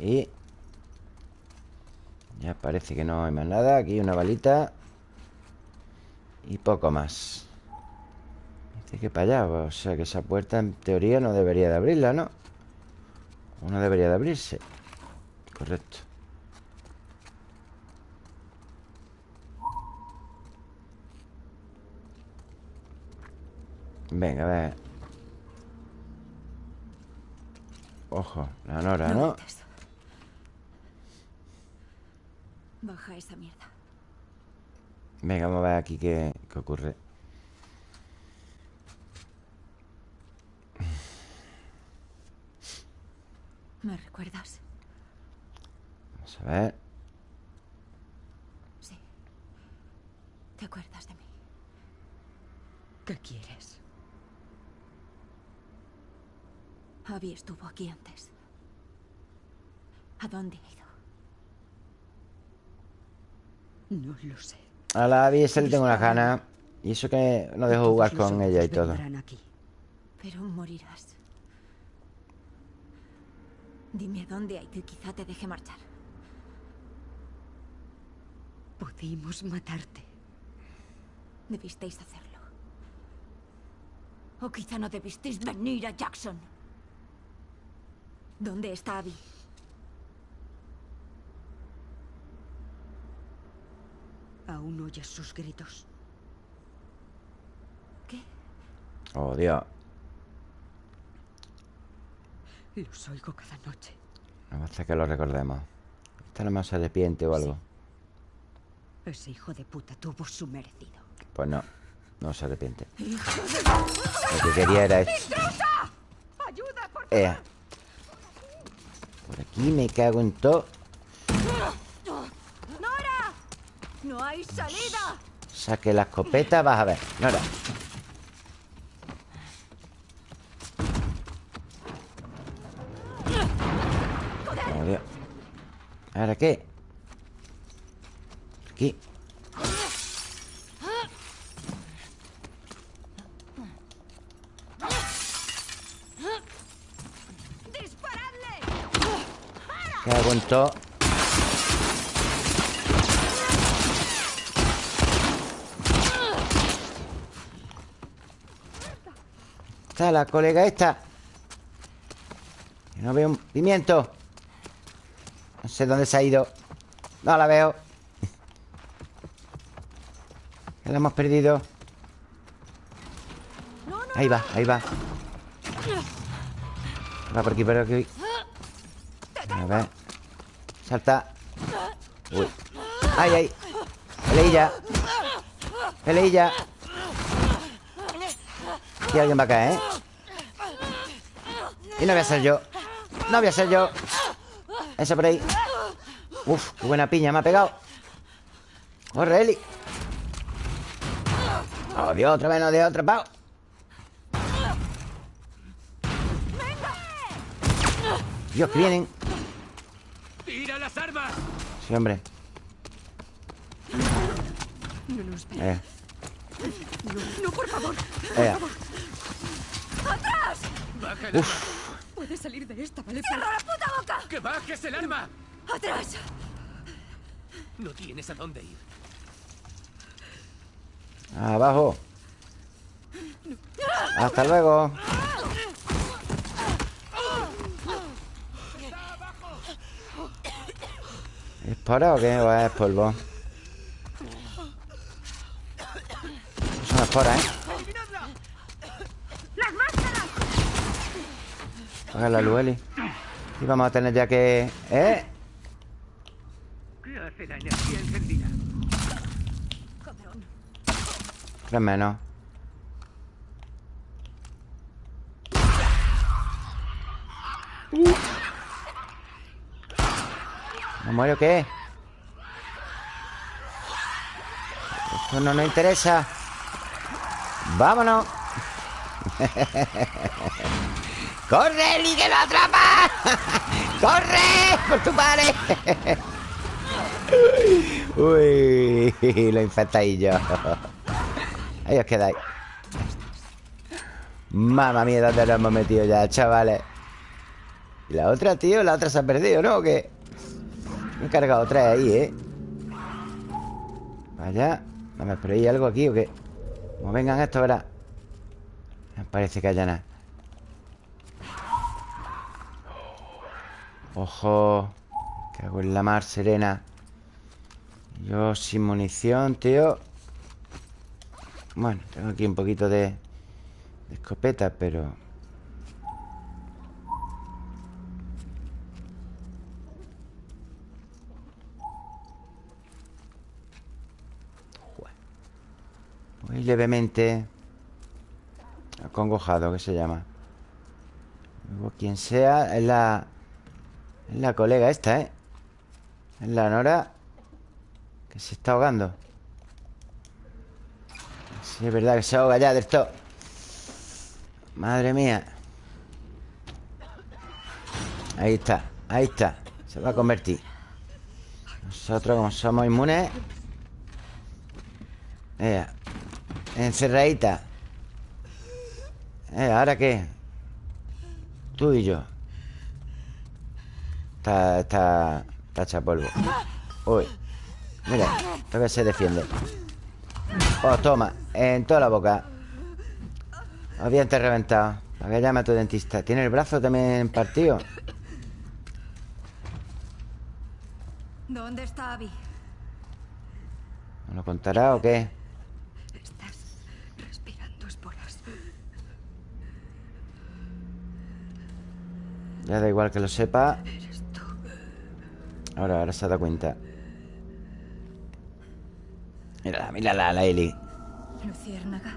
Ahí parece que no hay más nada. Aquí una balita. Y poco más. Dice que para allá O sea que esa puerta en teoría no debería de abrirla, ¿no? O no debería de abrirse. Correcto. Venga, a ver. Ojo, la Nora, ¿no? Baja esa mierda. Venga, vamos a ver aquí qué, qué ocurre ¿Me recuerdas? Vamos a ver Sí. ¿Te acuerdas de mí? ¿Qué quieres? Abby estuvo aquí antes. ¿A dónde ha ido? No lo sé. A la Abby esa le tengo unas ganas Y eso que no dejo jugar con ella y todo aquí. Pero morirás. Dime dónde ha ido y quizá te deje marchar. Pudimos matarte. Debisteis hacerlo. O quizá no debisteis venir a Jackson. ¿Dónde está Abby? Aún oyes sus gritos. ¿Qué? Oh, Dios Los oigo cada noche. No basta que lo recordemos. Esta no más se arrepiente o algo. Ese hijo de puta tuvo su merecido. Pues no, no se arrepiente. Lo que quería era esto. ¡Ayuda, por Ea. Por aquí me cago en todo. ¡Nora! ¡No hay salida! Saque la escopeta, vas a ver. Nora. Oh, Dios. ¿Ahora qué? Aquí. Cago en Está la colega esta. No veo un pimiento. No sé dónde se ha ido. No la veo. Que la hemos perdido. Ahí va, ahí va. Va por aquí, por aquí. A ver. Salta. Uy. Ay, ay. Peleilla. Peleilla. Aquí alguien va a caer, ¿eh? Y no voy a ser yo. No voy a ser yo. Eso por ahí. Uf, qué buena piña me ha pegado. Corre, Eli. Oh, Dios, otra vez no de otra, pao. Dios, que vienen. ¡Tira las armas! Sí, hombre. No, no, espera. Eh, No, no, por favor. eh. ¡Baja el arma! Puedes salir de esta, ¿vale? ¡Cierra la puta boca! ¡Que bajes el arma! ¡Atrás! No tienes a dónde ir. Abajo. Hasta luego. ¿Espora o qué? ¿O es polvo? Es una espora, ¿eh? ¡Las máscaras! Apaga la luz, Eli. Y vamos a tener ya que... ¿Eh? ¿Qué hace la energía encendida? Tres menos. ¿Me muero o qué? Esto no nos interesa. ¡Vámonos! ¡Corre, Eli, que lo atrapa! ¡Corre! ¡Por tu padre! Uy, lo infectáis yo. Ahí os quedáis. Mamma mía, ¿dónde nos hemos metido ya, chavales? Y la otra, tío, la otra se ha perdido, ¿no? ¿O? Me he cargado tres ahí, ¿eh? Vaya. Vamos, pero ¿hay algo aquí o qué? Como vengan estos, verás. Me parece que haya nada. Ojo. Cago en la mar serena. Yo sin munición, tío. Bueno, tengo aquí un poquito de, de escopeta, pero... Muy levemente acongojado, que se llama. Luego, quien sea, es la... Es la colega esta, ¿eh? Es la Nora Que se está ahogando. Sí, es verdad que se ahoga ya del todo. Madre mía. Ahí está, ahí está. Se va a convertir. Nosotros como somos inmunes Ea Encerradita Eh, ¿ahora qué? Tú y yo Está, está, está hecha polvo Uy Mira, todavía se defiende Oh, toma, en toda la boca Los te reventado Para que llame a tu dentista ¿Tiene el brazo también partido? ¿Dónde está Abby? ¿No lo contará o qué? Estás respirando esporas. Ya da igual que lo sepa Ahora, ahora se ha dado cuenta Mírala, mírala, la Eli Luciérnaga.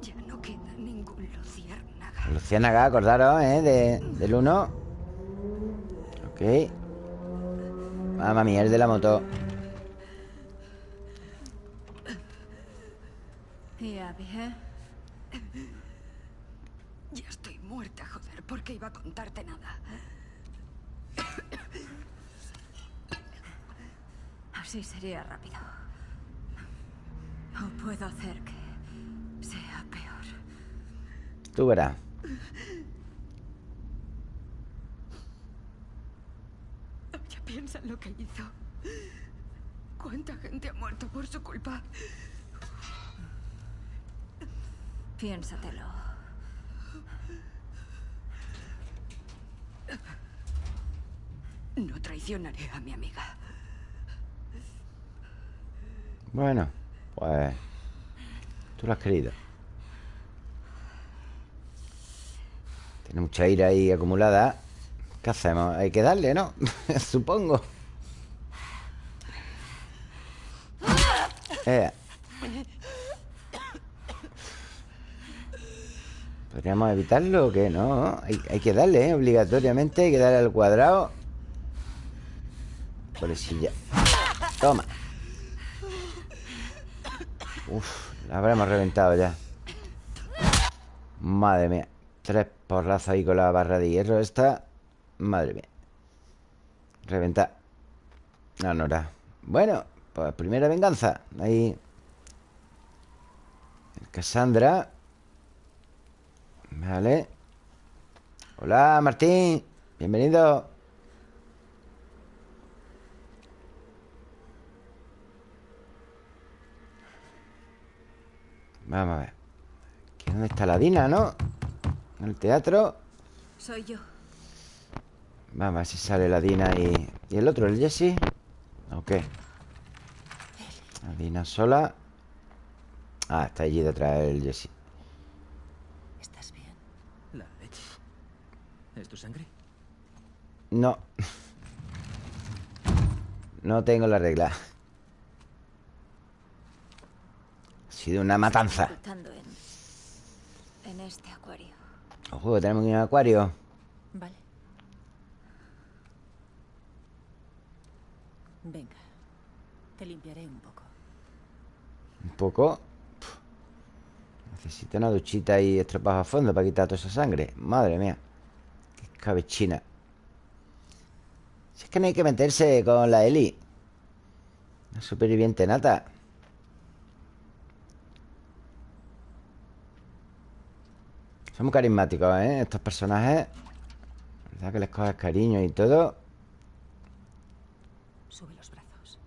Ya no queda ningún luciérnaga. Lucianaga, acordaros, ¿eh? De, del 1 Ok Mamma mía, el de la moto ¿Y Abby, eh? Ya estoy muerta, joder. ¿Por qué iba a contarte nada? Así sería rápido. O puedo hacer que sea peor. Tú verás Ya piensa en lo que hizo. ¿Cuánta gente ha muerto por su culpa? Piénsatelo. No traicionaré a mi amiga. Bueno, pues Tú lo has querido Tiene mucha ira ahí acumulada ¿Qué hacemos? Hay que darle, ¿no? Supongo Eh. ¿Podríamos evitarlo o qué? No, hay, que darle, ¿eh? Obligatoriamente hay que darle al cuadrado Pobrecilla Toma Uf, la habremos reventado ya. Madre mía Tres porrazos ahí con la barra de hierro esta Madre mía. Reventar No, no era. Bueno, pues primera venganza. Ahí. Cassandra. Vale. Hola, Martín. Bienvenido Vamos a ver Aquí dónde está la Dina, ¿no? En el teatro Soy yo. Vamos a ver si sale la Dina y... ¿Y el otro, el Jesse? ¿O qué? La Dina sola Ah, está allí detrás el Jesse ¿Estás bien? La leche. ¿Es tu sangre? No No tengo la regla Ha sido una matanza en. en este acuario. Ojo, que tenemos un acuario Vale. Venga. Te limpiaré un poco. Un poco. Necesito una duchita y estropajo a fondo Para quitar toda esa sangre Madre mía Qué escabechina Si es que no hay que meterse con la Eli Una superviviente nata Son muy carismáticos, ¿eh? Estos personajes. ¿Verdad que les coges cariño y todo? Sube los brazos.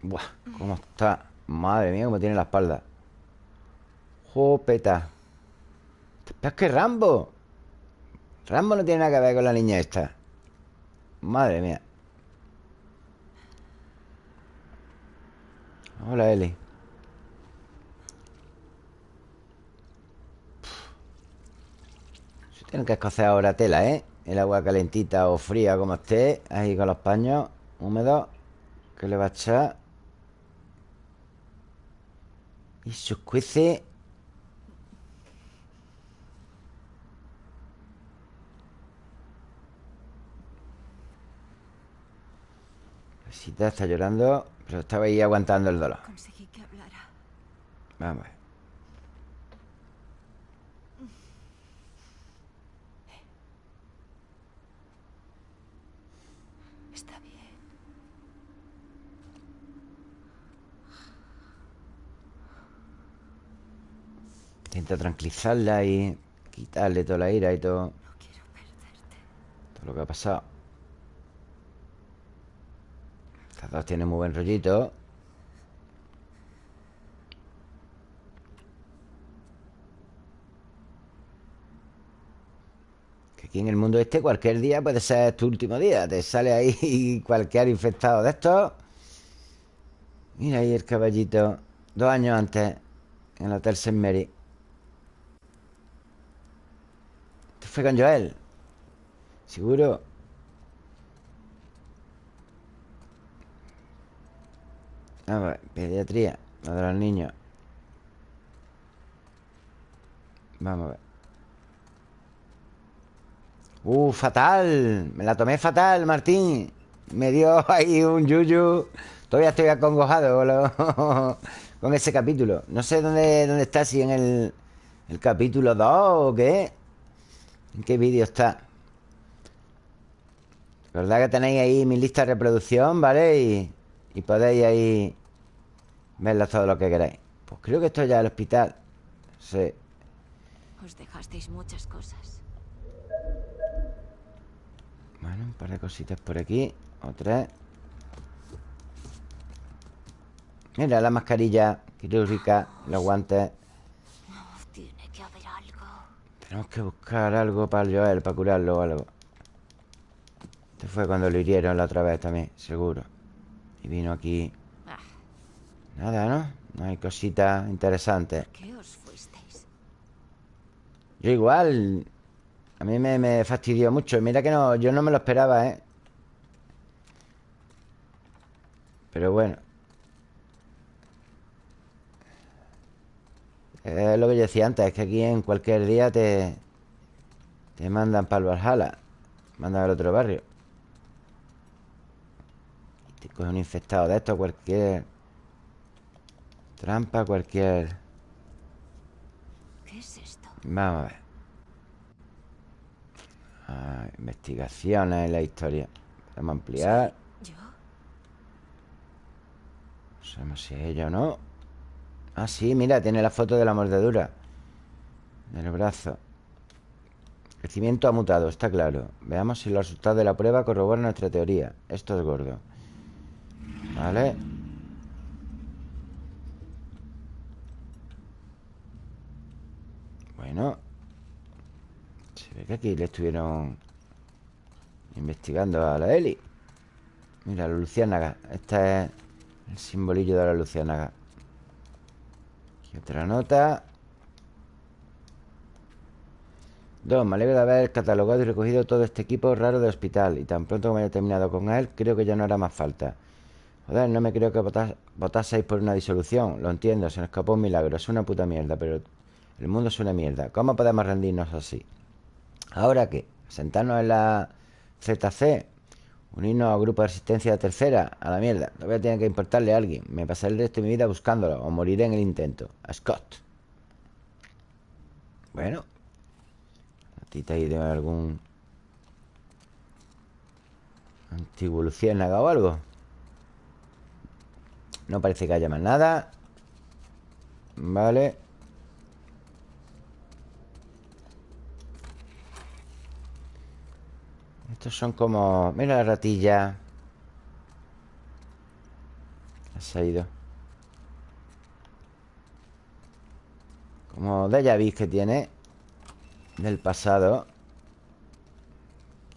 Buah, cómo está Madre mía, cómo tiene la espalda. Jopeta. Es que Rambo. Rambo no tiene nada que ver con la niña esta. Madre mía Hola, Eli. Se tienen que escocer ahora tela, ¿eh? El agua calentita o fría como esté Ahí con los paños húmedos Que le va a echar. Y sus cueces Rosita está llorando Pero estaba ahí aguantando el dolor Conseguí que hablara. Vamos a ver Está bien. Intenta tranquilizarla y quitarle toda la ira y todo, No quiero perderte. todo lo que ha pasado. Estas dos tienen muy buen rollito. Que aquí en el mundo este cualquier día puede ser tu último día. Te sale ahí cualquier infectado de estos. Mira ahí el caballito Dos años antes En el Hotel St. Esto fue con Joel Seguro A ver, pediatría La de los niños Vamos a ver. Uh, fatal. Me la tomé fatal, Martín. Me dio ahí un yuyu. Todavía estoy acongojado con, con ese capítulo. No sé dónde, dónde está Si en el, el capítulo 2 o qué. ¿En qué vídeo está? Recordad que tenéis ahí mi lista de reproducción, ¿vale? Y, y podéis ahí verla todo lo que queráis. Pues creo que esto ya es el hospital Sí. Os dejasteis muchas cosas. Bueno, un par de cositas por aquí O tres Mira la mascarilla quirúrgica Los guantes. Tiene que haber algo. Tenemos que buscar algo para el Joel Para curarlo o algo. Este fue cuando lo hirieron la otra vez también Seguro Y vino aquí Ah, Nada, ¿no? No hay cositas interesantes ¿Qué os fuisteis? Yo igual A mí me, me fastidió mucho Mira que no, yo no me lo esperaba, ¿eh? Pero bueno Es lo que yo decía antes Es que aquí en cualquier día te Te mandan para el Valhalla Mandan al otro barrio te coge un infectado de esto Cualquier Trampa, cualquier ¿Qué es esto? Vamos a ver. Ah, investigaciones en la historia. Podemos ampliar. ¿Yo? No sabemos si es ella o no. Ah, sí, mira, tiene la foto de la mordedura. Del brazo. Crecimiento ha mutado, está claro. Veamos si los resultados de la prueba corroboran nuestra teoría. Esto es gordo. Vale. Bueno. Se ve que aquí le estuvieron investigando a la Eli. Mira, la luciérnaga. Este es el simbolillo de la luciérnaga. Aquí otra nota. Dos, me alegro de haber catalogado y recogido todo este equipo raro de hospital. Y tan pronto como haya terminado con él, creo que ya no hará más falta. Joder, no me creo que votas- votaseis por una disolución. Lo entiendo, se nos escapó un milagro. Es una puta mierda, pero el mundo es una mierda. ¿Cómo podemos rendirnos así? ¿Ahora qué? ¿Sentarnos en la ZC? ¿Unirnos a grupo de resistencia tercera? A la mierda. No voy a tener que importarle a alguien. Me pasaré el resto de mi vida buscándolo o moriré en el intento. A Scott. Bueno. ¿A ti te ha ido algún... Antiguo o algo? No parece que haya más nada. Vale. Estos son como... Mira la ratilla. Ha ido. Como déjà vu que tiene Del pasado.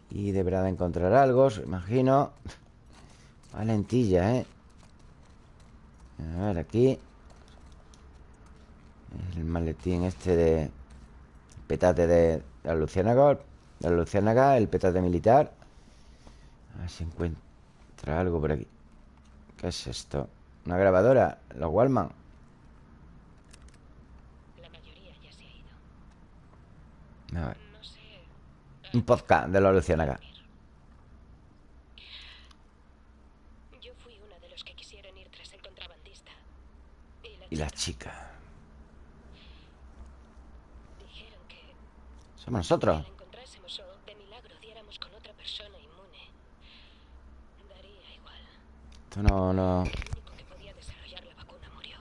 Y deberá de encontrar algo Imagino. Valentilla, ¿eh? A ver, aquí. El maletín este de Petate de la Luciérnaga la Luciérnaga, el petate militar. A ver si encuentra algo por aquí. ¿Qué es esto? Una grabadora, los Wallman. La mayoría ya se ha ido. A ver, un podcast de la Luciérnaga Yo fui una de los que quisieron ir tras el contrabandista. Y la chica. Somos nosotros. Esto no, no, El único que podía desarrollar la vacuna murió.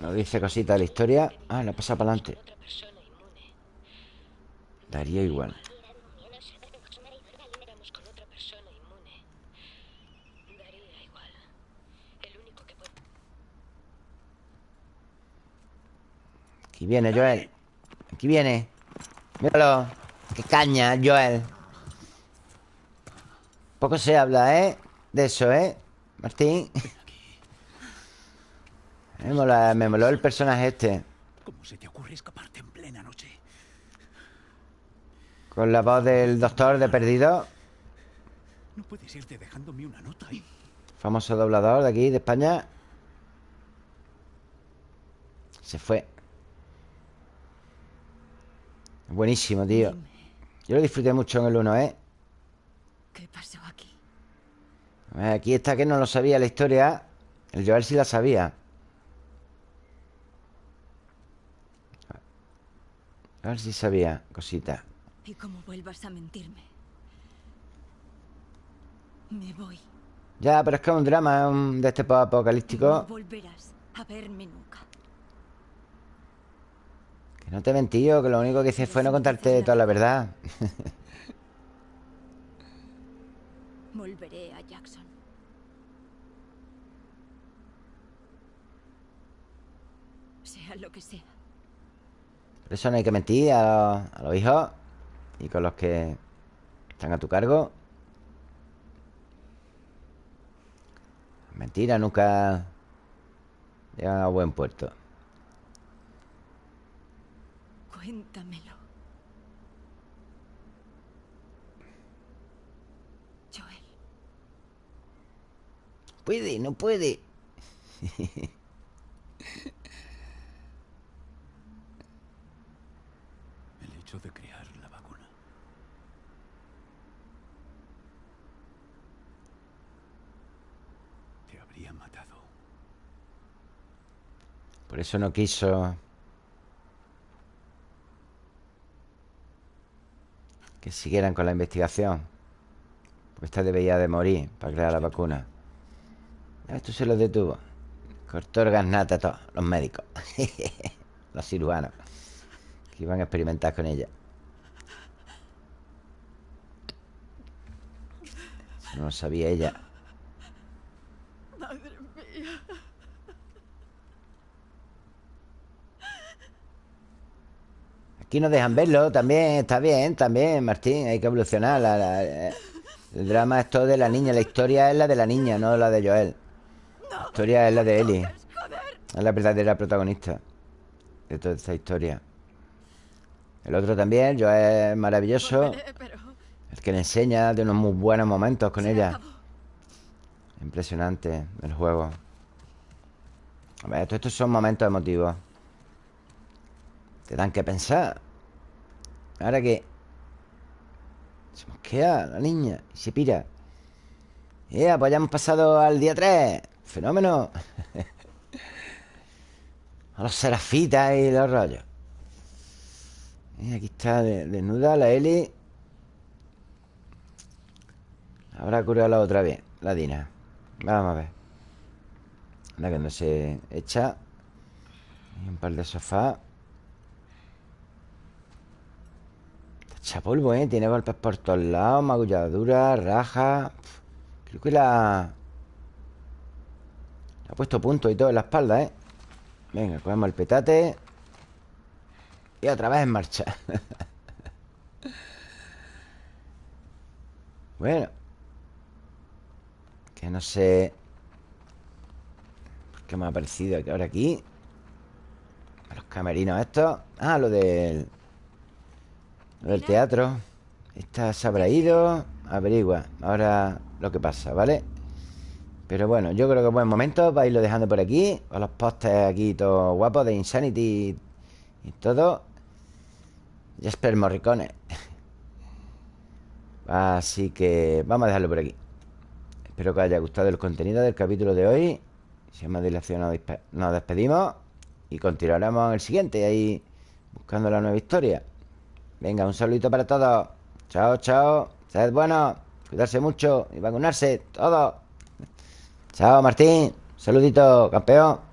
no dice cosita de la historia. Ah, la pasa para adelante. Daría igual Éramos con otra persona inmune. Daría igual. El único que podía... Aquí viene Joel. Aquí viene. Míralo. Qué caña, Joel. Poco se habla, ¿eh? De eso, ¿eh? Martín. Me mola- me moló el personaje este. ¿Cómo se te ocurre escaparte en plena noche? Con la voz del doctor de Perdido. No puedes irte dejándome una nota y... Famoso doblador de aquí, de España. Se fue Buenísimo, tío Yo lo disfruté mucho en el 1, ¿eh? ¿qué pasó aquí? Aquí está que no lo sabía la historia El Joel sí la sabía A ver si sabía cositas Y como vuelvas a mentirme, me voy. Ya, pero es que es un drama un- de este pop No apocalíptico volverás a verme nunca. Que no te mentí yo, que lo único que hice fue no contarte toda la verdad Volveré a Jackson. Sea lo que sea. Por eso no hay que mentir a los, a los hijos Y con los que están a tu cargo Mentira nunca llegan a buen puerto Cuéntamelo. Joel, Puede, no puede El hecho de crear la vacuna. Te habría matado. Por eso no quiso Que siguieran con la investigación. Porque esta debería de morir Para crear la vacuna. Esto se lo detuvo. Cortó el gasnata a todos Los médicos. Los cirujanos. Que iban a experimentar con ella. Eso no lo sabía ella. Madre mía. Aquí nos dejan verlo también, está bien, también, Martín, hay que evolucionar. la- la- el drama es todo de la niña, la historia es la de la niña, no la de Joel. La historia es la de Ellie. Es la verdadera protagonista de toda esta historia. El otro también, Joel es maravilloso. Pero El que le enseña de unos muy buenos momentos con ella. Impresionante el juego. A ver, todos estos son momentos emotivos. Te dan que pensar. Ahora que se mosquea la niña y se pira. Ya, pues ya hemos pasado al día 3. Fenómeno. A los serafitas y los rollos. Y aquí está de- desnuda la Eli. Habrá curado la otra bien, la Dina. Vamos a ver. Anda que no se echa. Y un par de sofás. Está hecha polvo, ¿eh? Tiene golpes por todos lados, magulladura, raja. Pf, Creo que la... Le ha puesto punto y todo en la espalda, ¿eh? Venga, cogemos el petate. Y otra vez en marcha. bueno. Que no sé... ¿Por qué me ha aparecido que ahora aquí? Los camerinos estos. Ah, lo del... Del teatro. Esta se habrá ido. Averigua. Ahora lo que pasa, ¿vale? Pero bueno, yo creo que es buen momento para irlo dejando por aquí. Con los postes aquí todos guapos de Insanity y todo. Jasper Morricone. Así que vamos a dejarlo por aquí. Espero que os haya gustado el contenido del capítulo de hoy. Sin más dilación nos despedimos y continuaremos en el siguiente, ahí buscando la nueva historia. Venga, un saludito para todos. Chao, chao. Sed buenos. Cuidarse mucho y vacunarse. Todos. Chao, Martín. Saludito, campeón.